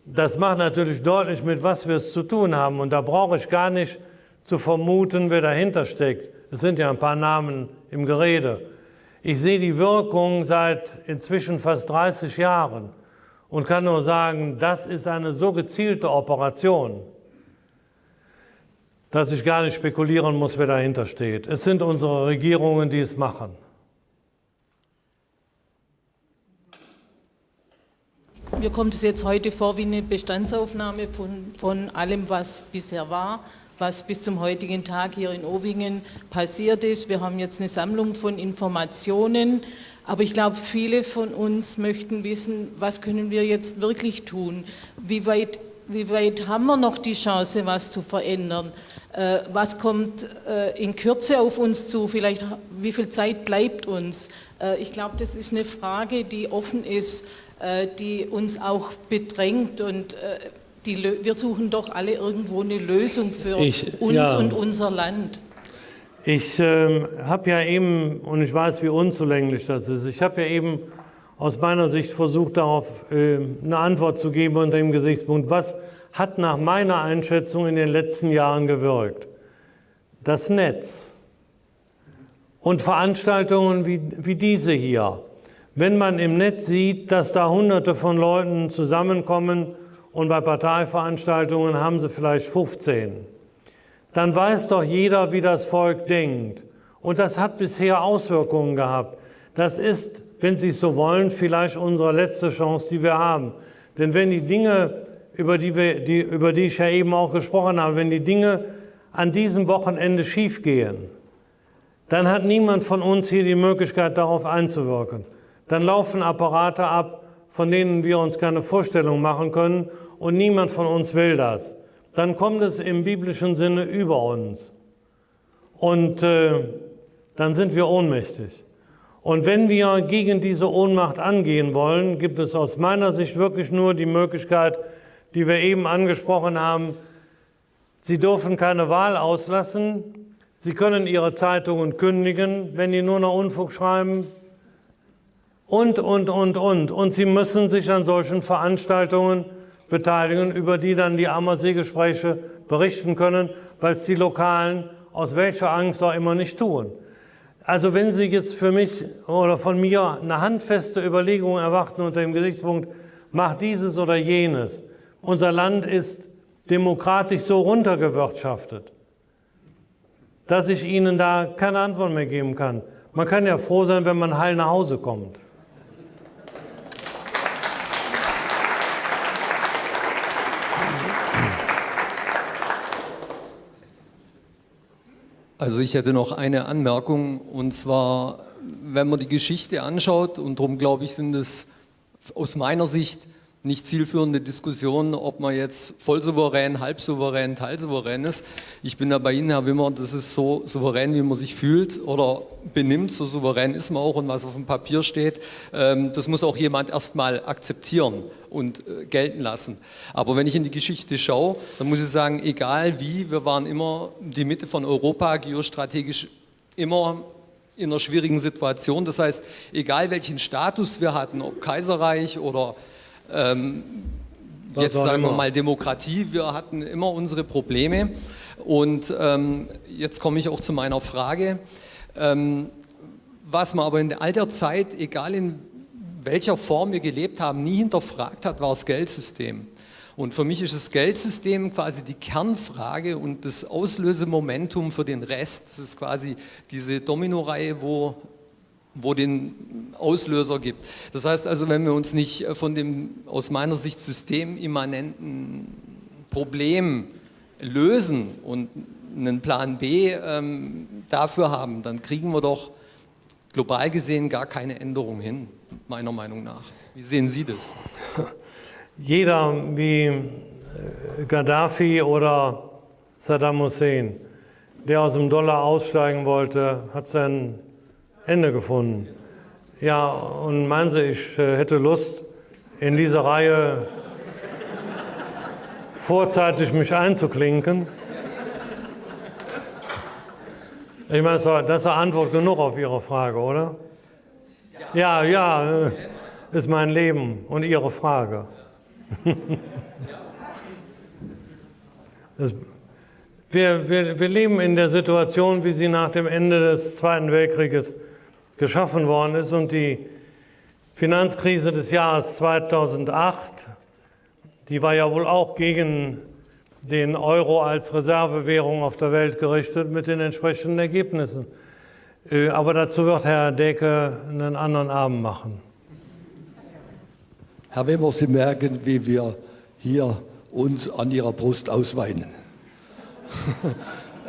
Das macht natürlich deutlich, mit was wir es zu tun haben. Und da brauche ich gar nicht zu vermuten, wer dahinter steckt. Es sind ja ein paar Namen im Gerede. Ich sehe die Wirkung seit inzwischen fast 30 Jahren und kann nur sagen, das ist eine so gezielte Operation, dass ich gar nicht spekulieren muss, wer dahinter steht. Es sind unsere Regierungen, die es machen. Mir kommt es jetzt heute vor wie eine Bestandsaufnahme von, von allem, was bisher war, was bis zum heutigen Tag hier in Owingen passiert ist. Wir haben jetzt eine Sammlung von Informationen, aber ich glaube, viele von uns möchten wissen, was können wir jetzt wirklich tun? Wie weit, wie weit haben wir noch die Chance, was zu verändern? Äh, was kommt äh, in Kürze auf uns zu? Vielleicht, wie viel Zeit bleibt uns? Äh, ich glaube, das ist eine Frage, die offen ist äh, die uns auch bedrängt und äh, die, wir suchen doch alle irgendwo eine Lösung für ich, uns ja. und unser Land. Ich äh, habe ja eben, und ich weiß, wie unzulänglich das ist, ich habe ja eben aus meiner Sicht versucht, darauf äh, eine Antwort zu geben unter dem Gesichtspunkt, was hat nach meiner Einschätzung in den letzten Jahren gewirkt? Das Netz und Veranstaltungen wie, wie diese hier wenn man im Netz sieht, dass da hunderte von Leuten zusammenkommen und bei Parteiveranstaltungen haben sie vielleicht 15, dann weiß doch jeder, wie das Volk denkt. Und das hat bisher Auswirkungen gehabt. Das ist, wenn Sie es so wollen, vielleicht unsere letzte Chance, die wir haben. Denn wenn die Dinge, über die, wir, die, über die ich ja eben auch gesprochen habe, wenn die Dinge an diesem Wochenende schiefgehen, dann hat niemand von uns hier die Möglichkeit, darauf einzuwirken dann laufen Apparate ab, von denen wir uns keine Vorstellung machen können und niemand von uns will das. Dann kommt es im biblischen Sinne über uns und äh, dann sind wir ohnmächtig. Und wenn wir gegen diese Ohnmacht angehen wollen, gibt es aus meiner Sicht wirklich nur die Möglichkeit, die wir eben angesprochen haben, Sie dürfen keine Wahl auslassen, Sie können Ihre Zeitungen kündigen, wenn die nur noch Unfug schreiben, und, und, und, und. Und sie müssen sich an solchen Veranstaltungen beteiligen, über die dann die Ammersee-Gespräche berichten können, weil es die Lokalen aus welcher Angst auch immer nicht tun. Also wenn Sie jetzt für mich oder von mir eine handfeste Überlegung erwarten unter dem Gesichtspunkt, mach dieses oder jenes. Unser Land ist demokratisch so runtergewirtschaftet, dass ich Ihnen da keine Antwort mehr geben kann. Man kann ja froh sein, wenn man heil nach Hause kommt. Also ich hätte noch eine Anmerkung und zwar, wenn man die Geschichte anschaut und darum glaube ich, sind es aus meiner Sicht nicht zielführende Diskussionen, ob man jetzt vollsouverän, halbsouverän, teilsouverän ist. Ich bin da bei Ihnen, Herr Wimmer, das ist so souverän, wie man sich fühlt oder benimmt, so souverän ist man auch und was auf dem Papier steht, ähm, das muss auch jemand erstmal akzeptieren und äh, gelten lassen. Aber wenn ich in die Geschichte schaue, dann muss ich sagen, egal wie, wir waren immer die Mitte von Europa, geostrategisch immer in einer schwierigen Situation. Das heißt, egal welchen Status wir hatten, ob Kaiserreich oder ähm, jetzt sagen wir mal Demokratie, wir hatten immer unsere Probleme. Und ähm, jetzt komme ich auch zu meiner Frage. Ähm, was man aber in all der Zeit, egal in welcher Form wir gelebt haben, nie hinterfragt hat, war das Geldsystem. Und für mich ist das Geldsystem quasi die Kernfrage und das Auslösemomentum für den Rest. Das ist quasi diese Dominoreihe, wo wo den Auslöser gibt. Das heißt also, wenn wir uns nicht äh, von dem aus meiner Sicht systemimmanenten Problem lösen und einen Plan B ähm, dafür haben, dann kriegen wir doch global gesehen gar keine Änderung hin, meiner Meinung nach. Wie sehen Sie das? Jeder wie äh, Gaddafi oder Saddam Hussein, der aus dem Dollar aussteigen wollte, hat sein Ende gefunden. Ja, und meinen Sie, ich äh, hätte Lust, in diese Reihe vorzeitig mich einzuklinken? Ich meine, das, ist Antwort genug auf Ihre Frage, oder? Ja, ja, äh, ist mein Leben und Ihre Frage. Das, wir, wir, wir leben in der Situation, wie sie nach dem Ende des Zweiten Weltkrieges geschaffen worden ist und die Finanzkrise des Jahres 2008, die war ja wohl auch gegen den Euro als Reservewährung auf der Welt gerichtet mit den entsprechenden Ergebnissen. Äh, aber dazu wird Herr Decke einen anderen Abend machen. Herr Weber, Sie merken, wie wir hier uns an Ihrer Brust ausweinen.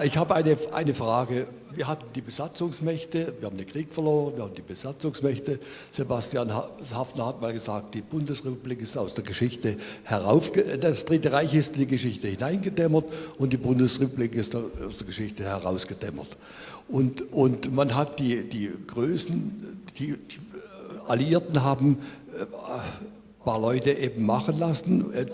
Ich habe eine, eine Frage. Wir hatten die Besatzungsmächte, wir haben den Krieg verloren, wir haben die Besatzungsmächte. Sebastian Hafner hat mal gesagt, die Bundesrepublik ist aus der Geschichte herauf, das Dritte Reich ist in die Geschichte hineingedämmert und die Bundesrepublik ist aus der Geschichte herausgedämmert. Und, und man hat die, die Größen, die, die Alliierten haben ein äh, paar Leute eben machen lassen, äh,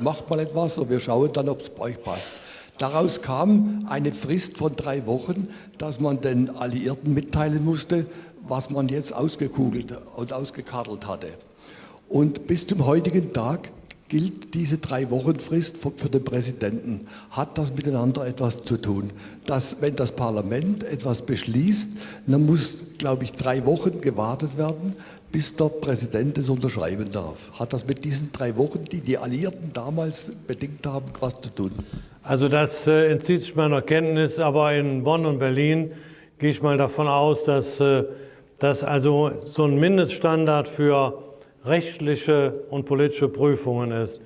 macht mal etwas und wir schauen dann, ob es bei euch passt. Daraus kam eine Frist von drei Wochen, dass man den Alliierten mitteilen musste, was man jetzt ausgekugelt und ausgekartelt hatte. Und bis zum heutigen Tag gilt diese drei Wochen Frist für den Präsidenten. Hat das miteinander etwas zu tun? Dass, wenn das Parlament etwas beschließt, dann muss, glaube ich, drei Wochen gewartet werden, bis der Präsident es unterschreiben darf. Hat das mit diesen drei Wochen, die die Alliierten damals bedingt haben, was zu tun? Also das äh, entzieht sich meiner Kenntnis, aber in Bonn und Berlin gehe ich mal davon aus, dass äh, das also so ein Mindeststandard für rechtliche und politische Prüfungen ist.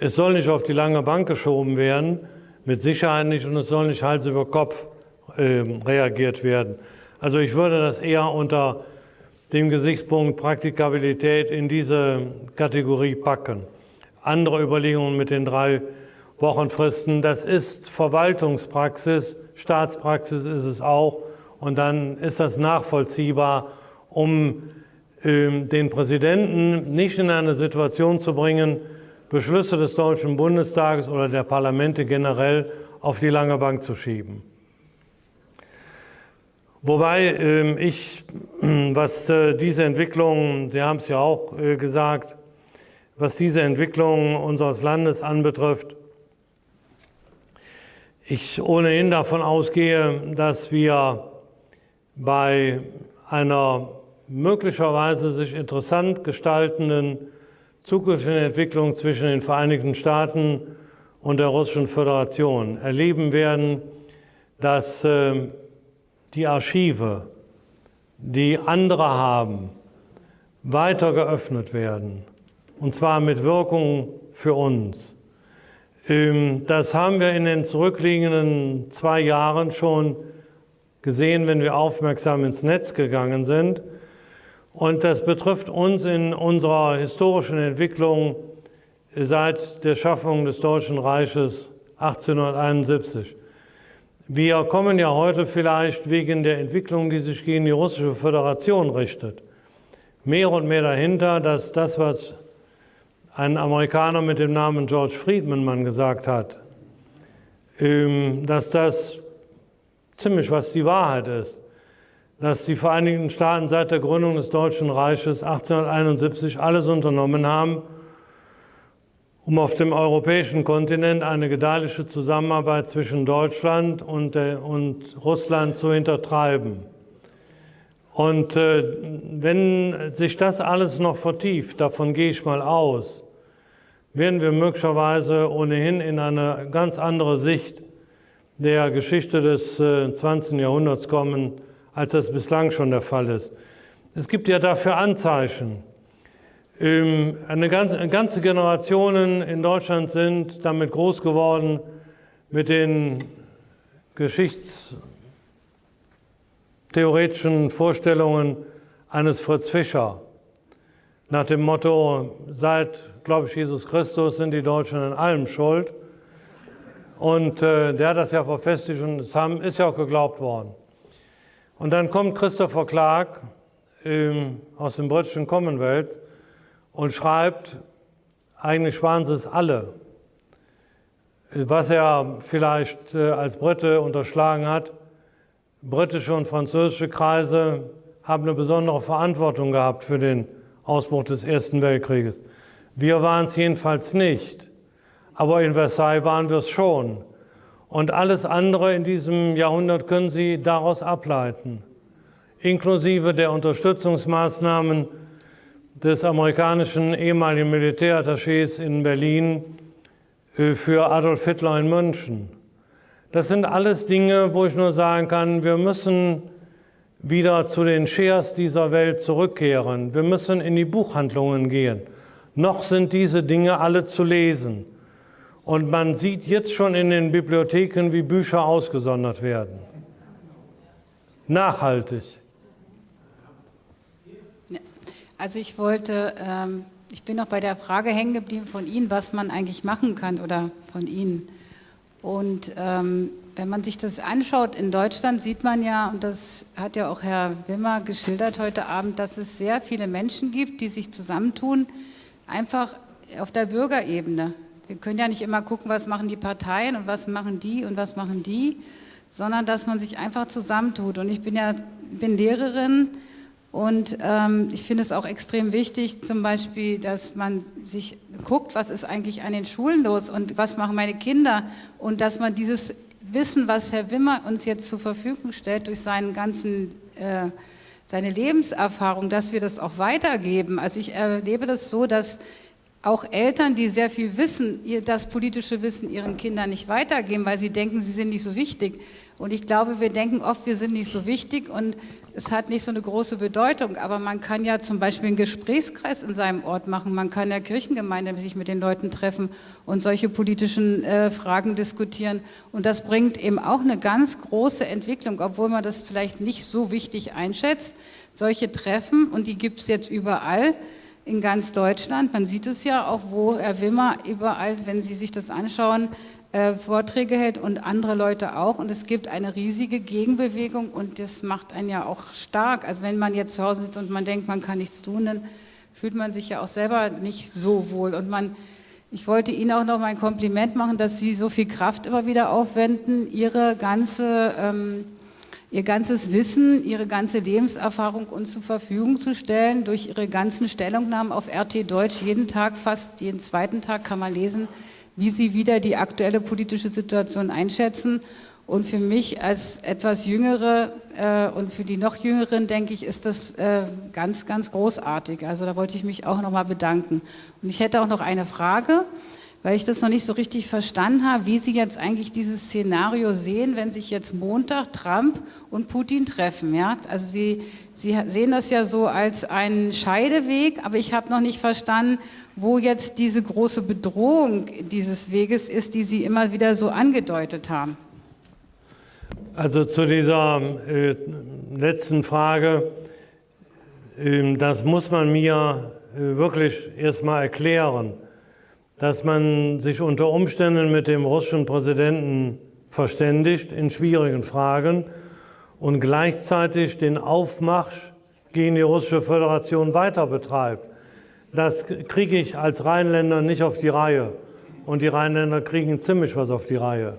Es soll nicht auf die lange Bank geschoben werden, mit Sicherheit nicht, und es soll nicht Hals über Kopf äh, reagiert werden. Also ich würde das eher unter dem Gesichtspunkt Praktikabilität in diese Kategorie packen. Andere Überlegungen mit den drei Wochenfristen, das ist Verwaltungspraxis, Staatspraxis ist es auch und dann ist das nachvollziehbar, um äh, den Präsidenten nicht in eine Situation zu bringen, Beschlüsse des Deutschen Bundestages oder der Parlamente generell auf die lange Bank zu schieben. Wobei äh, ich, was äh, diese Entwicklung, Sie haben es ja auch äh, gesagt, was diese Entwicklung unseres Landes anbetrifft, ich ohnehin davon ausgehe, dass wir bei einer möglicherweise sich interessant gestaltenden zukünftigen Entwicklung zwischen den Vereinigten Staaten und der Russischen Föderation erleben werden, dass äh, die Archive, die andere haben, weiter geöffnet werden, und zwar mit Wirkung für uns. Ähm, das haben wir in den zurückliegenden zwei Jahren schon gesehen, wenn wir aufmerksam ins Netz gegangen sind. Und das betrifft uns in unserer historischen Entwicklung seit der Schaffung des Deutschen Reiches 1871. Wir kommen ja heute vielleicht wegen der Entwicklung, die sich gegen die Russische Föderation richtet, mehr und mehr dahinter, dass das, was ein Amerikaner mit dem Namen George Friedman man gesagt hat, ähm, dass das ziemlich was die Wahrheit ist, dass die Vereinigten Staaten seit der Gründung des Deutschen Reiches 1871 alles unternommen haben, um auf dem europäischen Kontinent eine gedeihliche Zusammenarbeit zwischen Deutschland und, und Russland zu hintertreiben. Und äh, wenn sich das alles noch vertieft, davon gehe ich mal aus, werden wir möglicherweise ohnehin in eine ganz andere Sicht der Geschichte des 20. Äh, Jahrhunderts kommen, als das bislang schon der Fall ist. Es gibt ja dafür Anzeichen. Ähm, eine ganze, ganze Generationen in Deutschland sind damit groß geworden mit den geschichtstheoretischen Vorstellungen eines Fritz Fischer. Nach dem Motto, seit, glaube ich, Jesus Christus sind die Deutschen in allem schuld. Und äh, der hat das ja verfestigt und es haben, ist ja auch geglaubt worden. Und dann kommt Christopher Clark ähm, aus dem britischen Commonwealth und schreibt, eigentlich waren sie es alle. Was er vielleicht äh, als Brite unterschlagen hat, britische und französische Kreise haben eine besondere Verantwortung gehabt für den Ausbruch des Ersten Weltkrieges. Wir waren es jedenfalls nicht, aber in Versailles waren wir es schon. Und alles andere in diesem Jahrhundert können Sie daraus ableiten, inklusive der Unterstützungsmaßnahmen des amerikanischen ehemaligen Militärattachés in Berlin äh, für Adolf Hitler in München. Das sind alles Dinge, wo ich nur sagen kann, wir müssen wieder zu den Shares dieser Welt zurückkehren. Wir müssen in die Buchhandlungen gehen. Noch sind diese Dinge alle zu lesen. Und man sieht jetzt schon in den Bibliotheken, wie Bücher ausgesondert werden. Nachhaltig. Also ich wollte, ähm, ich bin noch bei der Frage hängen geblieben von Ihnen, was man eigentlich machen kann oder von Ihnen. Und ähm, wenn man sich das anschaut in Deutschland, sieht man ja, und das hat ja auch Herr Wimmer geschildert heute Abend, dass es sehr viele Menschen gibt, die sich zusammentun, einfach auf der Bürgerebene. Wir können ja nicht immer gucken, was machen die Parteien und was machen die und was machen die, sondern dass man sich einfach zusammentut. Und ich bin ja bin Lehrerin und ähm, ich finde es auch extrem wichtig, zum Beispiel, dass man sich guckt, was ist eigentlich an den Schulen los und was machen meine Kinder und dass man dieses Wissen, was Herr Wimmer uns jetzt zur Verfügung stellt durch seinen ganzen, äh, seine Lebenserfahrung, dass wir das auch weitergeben. Also ich erlebe das so, dass auch Eltern, die sehr viel wissen, das politische Wissen ihren Kindern nicht weitergeben, weil sie denken, sie sind nicht so wichtig. Und ich glaube, wir denken oft, wir sind nicht so wichtig und es hat nicht so eine große Bedeutung. Aber man kann ja zum Beispiel einen Gesprächskreis in seinem Ort machen. Man kann ja Kirchengemeinde sich mit den Leuten treffen und solche politischen äh, Fragen diskutieren. Und das bringt eben auch eine ganz große Entwicklung, obwohl man das vielleicht nicht so wichtig einschätzt. Solche Treffen, und die gibt es jetzt überall, in ganz Deutschland. Man sieht es ja auch, wo Herr Wimmer überall, wenn Sie sich das anschauen, äh, Vorträge hält und andere Leute auch. Und es gibt eine riesige Gegenbewegung und das macht einen ja auch stark. Also wenn man jetzt zu Hause sitzt und man denkt, man kann nichts tun, dann fühlt man sich ja auch selber nicht so wohl. Und man, ich wollte Ihnen auch noch mal ein Kompliment machen, dass Sie so viel Kraft immer wieder aufwenden, Ihre ganze... Ähm, ihr ganzes Wissen, ihre ganze Lebenserfahrung uns zur Verfügung zu stellen, durch ihre ganzen Stellungnahmen auf RT Deutsch. Jeden Tag, fast jeden zweiten Tag kann man lesen, wie sie wieder die aktuelle politische Situation einschätzen. Und für mich als etwas Jüngere äh, und für die noch Jüngeren, denke ich, ist das äh, ganz, ganz großartig. Also da wollte ich mich auch nochmal bedanken. Und ich hätte auch noch eine Frage weil ich das noch nicht so richtig verstanden habe, wie Sie jetzt eigentlich dieses Szenario sehen, wenn sich jetzt Montag Trump und Putin treffen. Ja? Also Sie, Sie sehen das ja so als einen Scheideweg, aber ich habe noch nicht verstanden, wo jetzt diese große Bedrohung dieses Weges ist, die Sie immer wieder so angedeutet haben. Also zu dieser äh, letzten Frage, äh, das muss man mir äh, wirklich erstmal erklären dass man sich unter Umständen mit dem russischen Präsidenten verständigt in schwierigen Fragen und gleichzeitig den Aufmarsch gegen die russische Föderation weiter betreibt. Das kriege ich als Rheinländer nicht auf die Reihe. Und die Rheinländer kriegen ziemlich was auf die Reihe.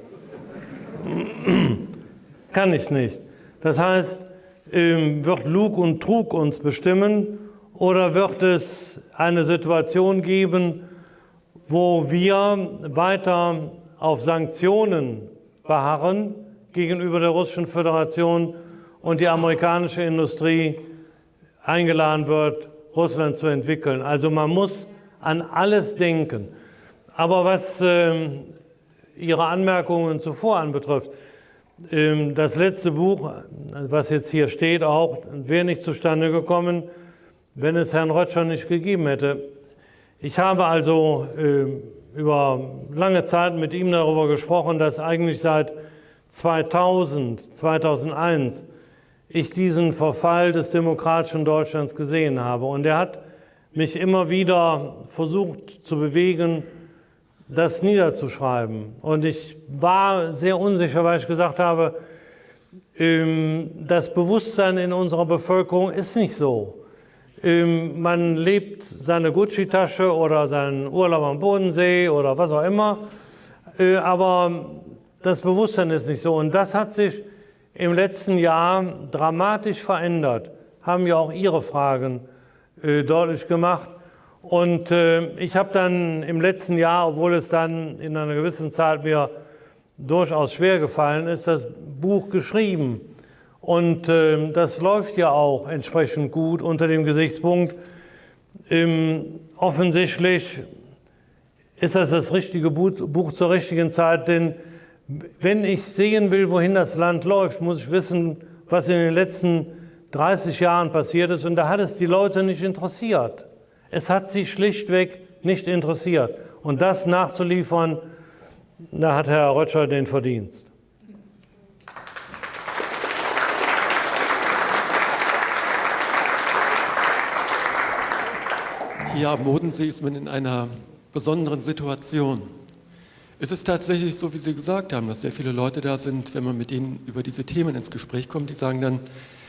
Kann ich nicht. Das heißt, ähm, wird Lug und Trug uns bestimmen oder wird es eine Situation geben, wo wir weiter auf Sanktionen beharren gegenüber der Russischen Föderation und die amerikanische Industrie eingeladen wird, Russland zu entwickeln. Also man muss an alles denken. Aber was äh, Ihre Anmerkungen zuvor anbetrifft, äh, das letzte Buch, was jetzt hier steht, auch wäre nicht zustande gekommen, wenn es Herrn Rötscher nicht gegeben hätte. Ich habe also äh, über lange Zeit mit ihm darüber gesprochen, dass eigentlich seit 2000, 2001 ich diesen Verfall des demokratischen Deutschlands gesehen habe. Und er hat mich immer wieder versucht zu bewegen, das niederzuschreiben. Und ich war sehr unsicher, weil ich gesagt habe, ähm, das Bewusstsein in unserer Bevölkerung ist nicht so. Ähm, man lebt seine Gucci-Tasche oder seinen Urlaub am Bodensee oder was auch immer, äh, aber das Bewusstsein ist nicht so. Und das hat sich im letzten Jahr dramatisch verändert, haben ja auch Ihre Fragen äh, deutlich gemacht. Und äh, ich habe dann im letzten Jahr, obwohl es dann in einer gewissen Zeit mir durchaus schwer gefallen ist, das Buch geschrieben. Und äh, das läuft ja auch entsprechend gut unter dem Gesichtspunkt, ähm, offensichtlich ist das das richtige Buch zur richtigen Zeit, denn wenn ich sehen will, wohin das Land läuft, muss ich wissen, was in den letzten 30 Jahren passiert ist. Und da hat es die Leute nicht interessiert. Es hat sie schlichtweg nicht interessiert. Und das nachzuliefern, da hat Herr Rötscher den Verdienst. Hier am Bodensee ist man in einer besonderen Situation. Es ist tatsächlich so, wie Sie gesagt haben, dass sehr viele Leute da sind, wenn man mit ihnen über diese Themen ins Gespräch kommt, die sagen dann,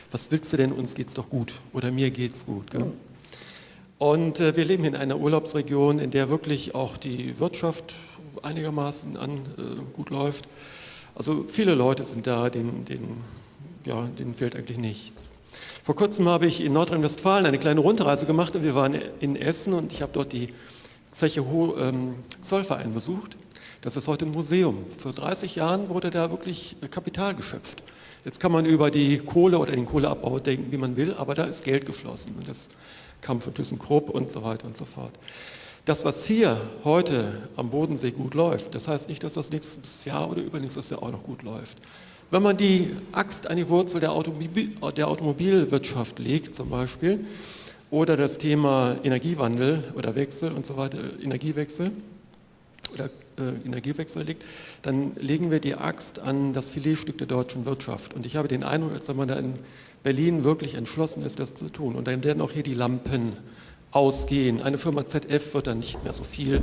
was willst du denn, uns geht's doch gut oder mir geht's gut. Gell? Und äh, wir leben in einer Urlaubsregion, in der wirklich auch die Wirtschaft einigermaßen an, äh, gut läuft. Also viele Leute sind da, denen, denen, ja, denen fehlt eigentlich nichts. Vor kurzem habe ich in Nordrhein-Westfalen eine kleine Rundreise gemacht und wir waren in Essen und ich habe dort die Zeche ähm, Zollverein besucht. Das ist heute ein Museum. Vor 30 Jahren wurde da wirklich Kapital geschöpft. Jetzt kann man über die Kohle oder den Kohleabbau denken, wie man will, aber da ist Geld geflossen. Und das kam von ThyssenKrupp und so weiter und so fort. Das, was hier heute am Bodensee gut läuft, das heißt nicht, dass das nächstes Jahr oder übernächstes Jahr auch noch gut läuft. Wenn man die Axt an die Wurzel der, Automobil, der Automobilwirtschaft legt zum Beispiel, oder das Thema Energiewandel oder Wechsel und so weiter, Energiewechsel oder äh, Energiewechsel liegt, dann legen wir die Axt an das Filetstück der deutschen Wirtschaft. Und ich habe den Eindruck, als wenn man da in Berlin wirklich entschlossen ist, das zu tun. Und dann werden auch hier die Lampen ausgehen. Eine Firma ZF wird dann nicht mehr so viel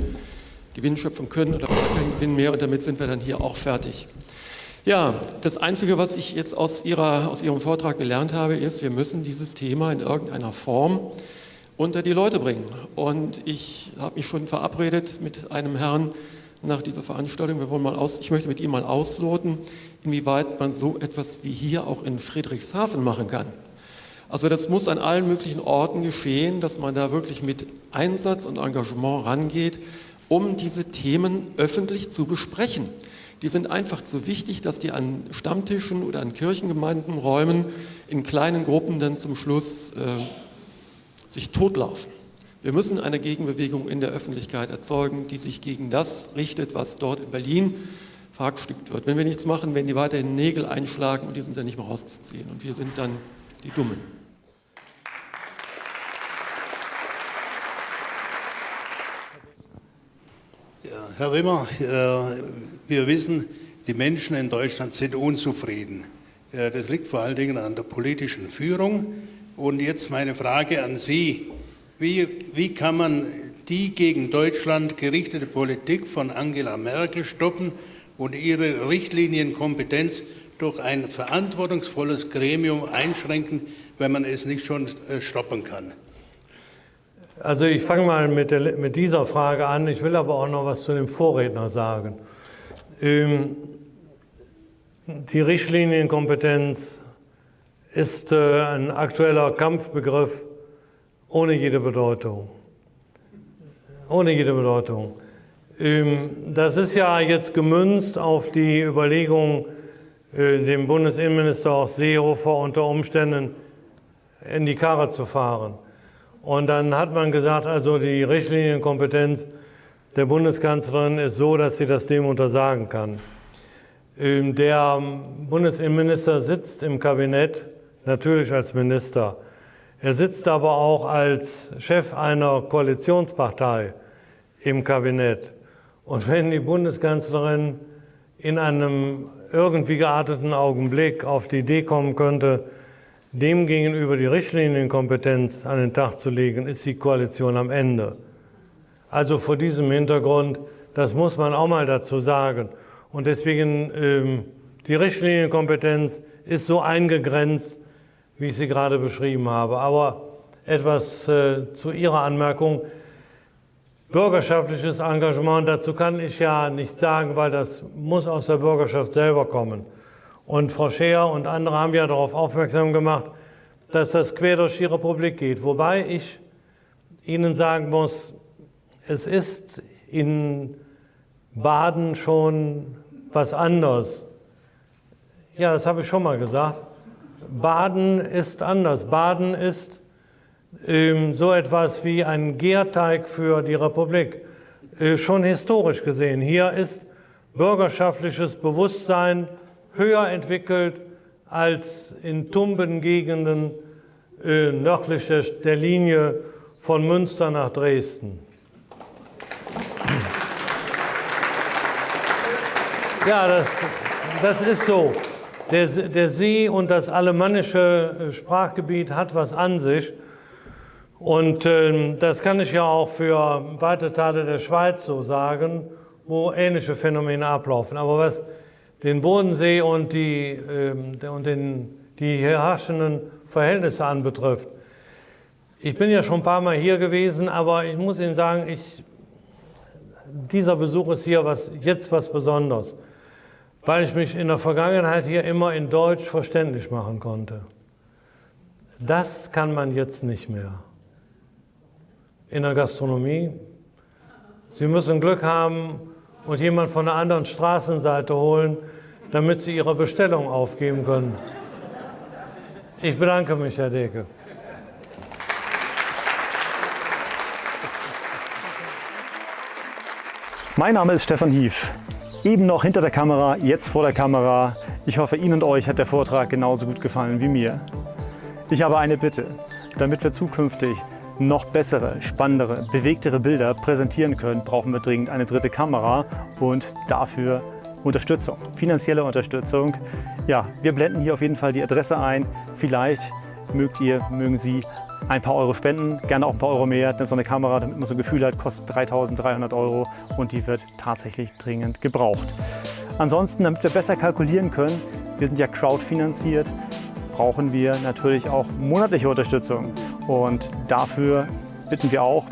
Gewinn schöpfen können oder keinen Gewinn mehr und damit sind wir dann hier auch fertig. Ja, das Einzige, was ich jetzt aus, ihrer, aus Ihrem Vortrag gelernt habe, ist, wir müssen dieses Thema in irgendeiner Form unter die Leute bringen. Und ich habe mich schon verabredet mit einem Herrn, nach dieser Veranstaltung. Wir wollen mal aus, ich möchte mit Ihnen mal ausloten, inwieweit man so etwas wie hier auch in Friedrichshafen machen kann. Also das muss an allen möglichen Orten geschehen, dass man da wirklich mit Einsatz und Engagement rangeht, um diese Themen öffentlich zu besprechen. Die sind einfach zu wichtig, dass die an Stammtischen oder an Kirchengemeinden, Räumen in kleinen Gruppen dann zum Schluss äh, sich totlaufen. Wir müssen eine Gegenbewegung in der Öffentlichkeit erzeugen, die sich gegen das richtet, was dort in Berlin verhackstückt wird. Wenn wir nichts machen, werden die weiterhin Nägel einschlagen und die sind dann nicht mehr rauszuziehen. Und wir sind dann die Dummen. Ja, Herr Rimmer, äh, wir wissen, die Menschen in Deutschland sind unzufrieden. Das liegt vor allen Dingen an der politischen Führung. Und jetzt meine Frage an Sie. Wie, wie kann man die gegen Deutschland gerichtete Politik von Angela Merkel stoppen und ihre Richtlinienkompetenz durch ein verantwortungsvolles Gremium einschränken, wenn man es nicht schon äh, stoppen kann? Also ich fange mal mit, der, mit, dieser Frage an. Ich will aber auch noch was zu dem Vorredner sagen. Ähm, die Richtlinienkompetenz ist äh, ein aktueller Kampfbegriff ohne jede Bedeutung. Ohne jede Bedeutung. Ähm, das ist ja jetzt gemünzt auf die Überlegung, äh, dem Bundesinnenminister auch Seehofer unter Umständen in die Karre zu fahren. Und dann hat man gesagt, also die Richtlinienkompetenz der Bundeskanzlerin ist so, dass sie das dem untersagen kann. Ähm, der Bundesinnenminister sitzt im Kabinett, natürlich als Minister. Er sitzt aber auch als Chef einer Koalitionspartei im Kabinett. Und wenn die Bundeskanzlerin in einem irgendwie gearteten Augenblick auf die Idee kommen könnte, dem gegenüber die Richtlinienkompetenz an den Tag zu legen, ist die Koalition am Ende. Also vor diesem Hintergrund, das muss man auch mal dazu sagen. Und deswegen, ähm, die Richtlinienkompetenz ist so eingegrenzt, wie ich sie gerade beschrieben habe. Aber etwas äh, zu Ihrer Anmerkung. Bürgerschaftliches Engagement, dazu kann ich ja nicht sagen, weil das muss aus der Bürgerschaft selber kommen. Und Frau Scheer und andere haben ja darauf aufmerksam gemacht, dass das quer durch die Republik geht. Wobei ich Ihnen sagen muss, es ist in Baden schon was anderes. Ja, das habe ich schon mal gesagt. Baden ist anders. Baden ist ähm, so etwas wie ein Gärteig für die Republik. Äh, schon historisch gesehen. Hier ist bürgerschaftliches Bewusstsein höher entwickelt als in tumben Gegenden äh, nördlich der, der Linie von Münster nach Dresden. Ja, das, das ist so. Der, der See und das alemannische äh, Sprachgebiet hat was an sich. Und äh, das kann ich ja auch für weite Teile der Schweiz so sagen, wo ähnliche Phänomene ablaufen. Aber was den Bodensee und die, äh, und den, die herrschenden Verhältnisse anbetrifft, ich bin ja schon ein paar Mal hier gewesen, aber ich muss Ihnen sagen, ich, dieser Besuch ist hier was, jetzt was Besonderes weil ich mich in der Vergangenheit hier immer in Deutsch verständlich machen konnte. Das kann man jetzt nicht mehr. In der Gastronomie. Sie müssen Glück haben und jemand von der anderen Straßenseite holen, damit Sie Ihre Bestellung aufgeben können. Ich bedanke mich, Herr Deke. Mein Name ist Stefan Hief. Eben noch hinter der Kamera, jetzt vor der Kamera. Ich hoffe, Ihnen und euch hat der Vortrag genauso gut gefallen wie mir. Ich habe eine Bitte. Damit wir zukünftig noch bessere, spannendere, bewegtere Bilder präsentieren können, brauchen wir dringend eine dritte Kamera und dafür Unterstützung, finanzielle Unterstützung. Ja, wir blenden hier auf jeden Fall die Adresse ein. Vielleicht mögt ihr, mögen Sie ein paar Euro spenden, gerne auch ein paar Euro mehr, denn so eine Kamera, damit man so ein Gefühl hat, kostet 3.300 Euro und die wird tatsächlich dringend gebraucht. Ansonsten, damit wir besser kalkulieren können, wir sind ja crowdfinanziert, brauchen wir natürlich auch monatliche Unterstützung und dafür bitten wir auch,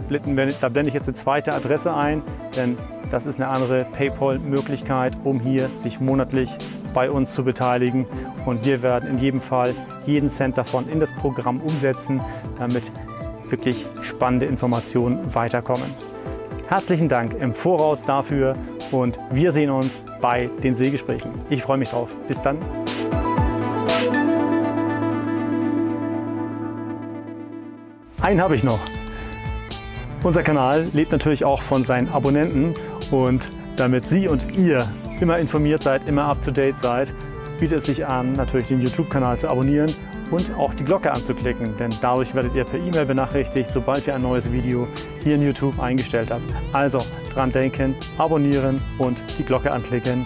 da blende ich jetzt eine zweite Adresse ein, denn das ist eine andere PayPal-Möglichkeit, um hier sich monatlich bei uns zu beteiligen. Und wir werden in jedem Fall jeden Cent davon in das Programm umsetzen, damit wirklich spannende Informationen weiterkommen. Herzlichen Dank im Voraus dafür und wir sehen uns bei den Seegesprächen. Ich freue mich drauf. Bis dann. Einen habe ich noch. Unser Kanal lebt natürlich auch von seinen Abonnenten und damit Sie und ihr immer informiert seid, immer up-to-date seid, bietet es sich an, natürlich den YouTube-Kanal zu abonnieren und auch die Glocke anzuklicken, denn dadurch werdet ihr per E-Mail benachrichtigt, sobald wir ein neues Video hier in YouTube eingestellt habt. Also dran denken, abonnieren und die Glocke anklicken.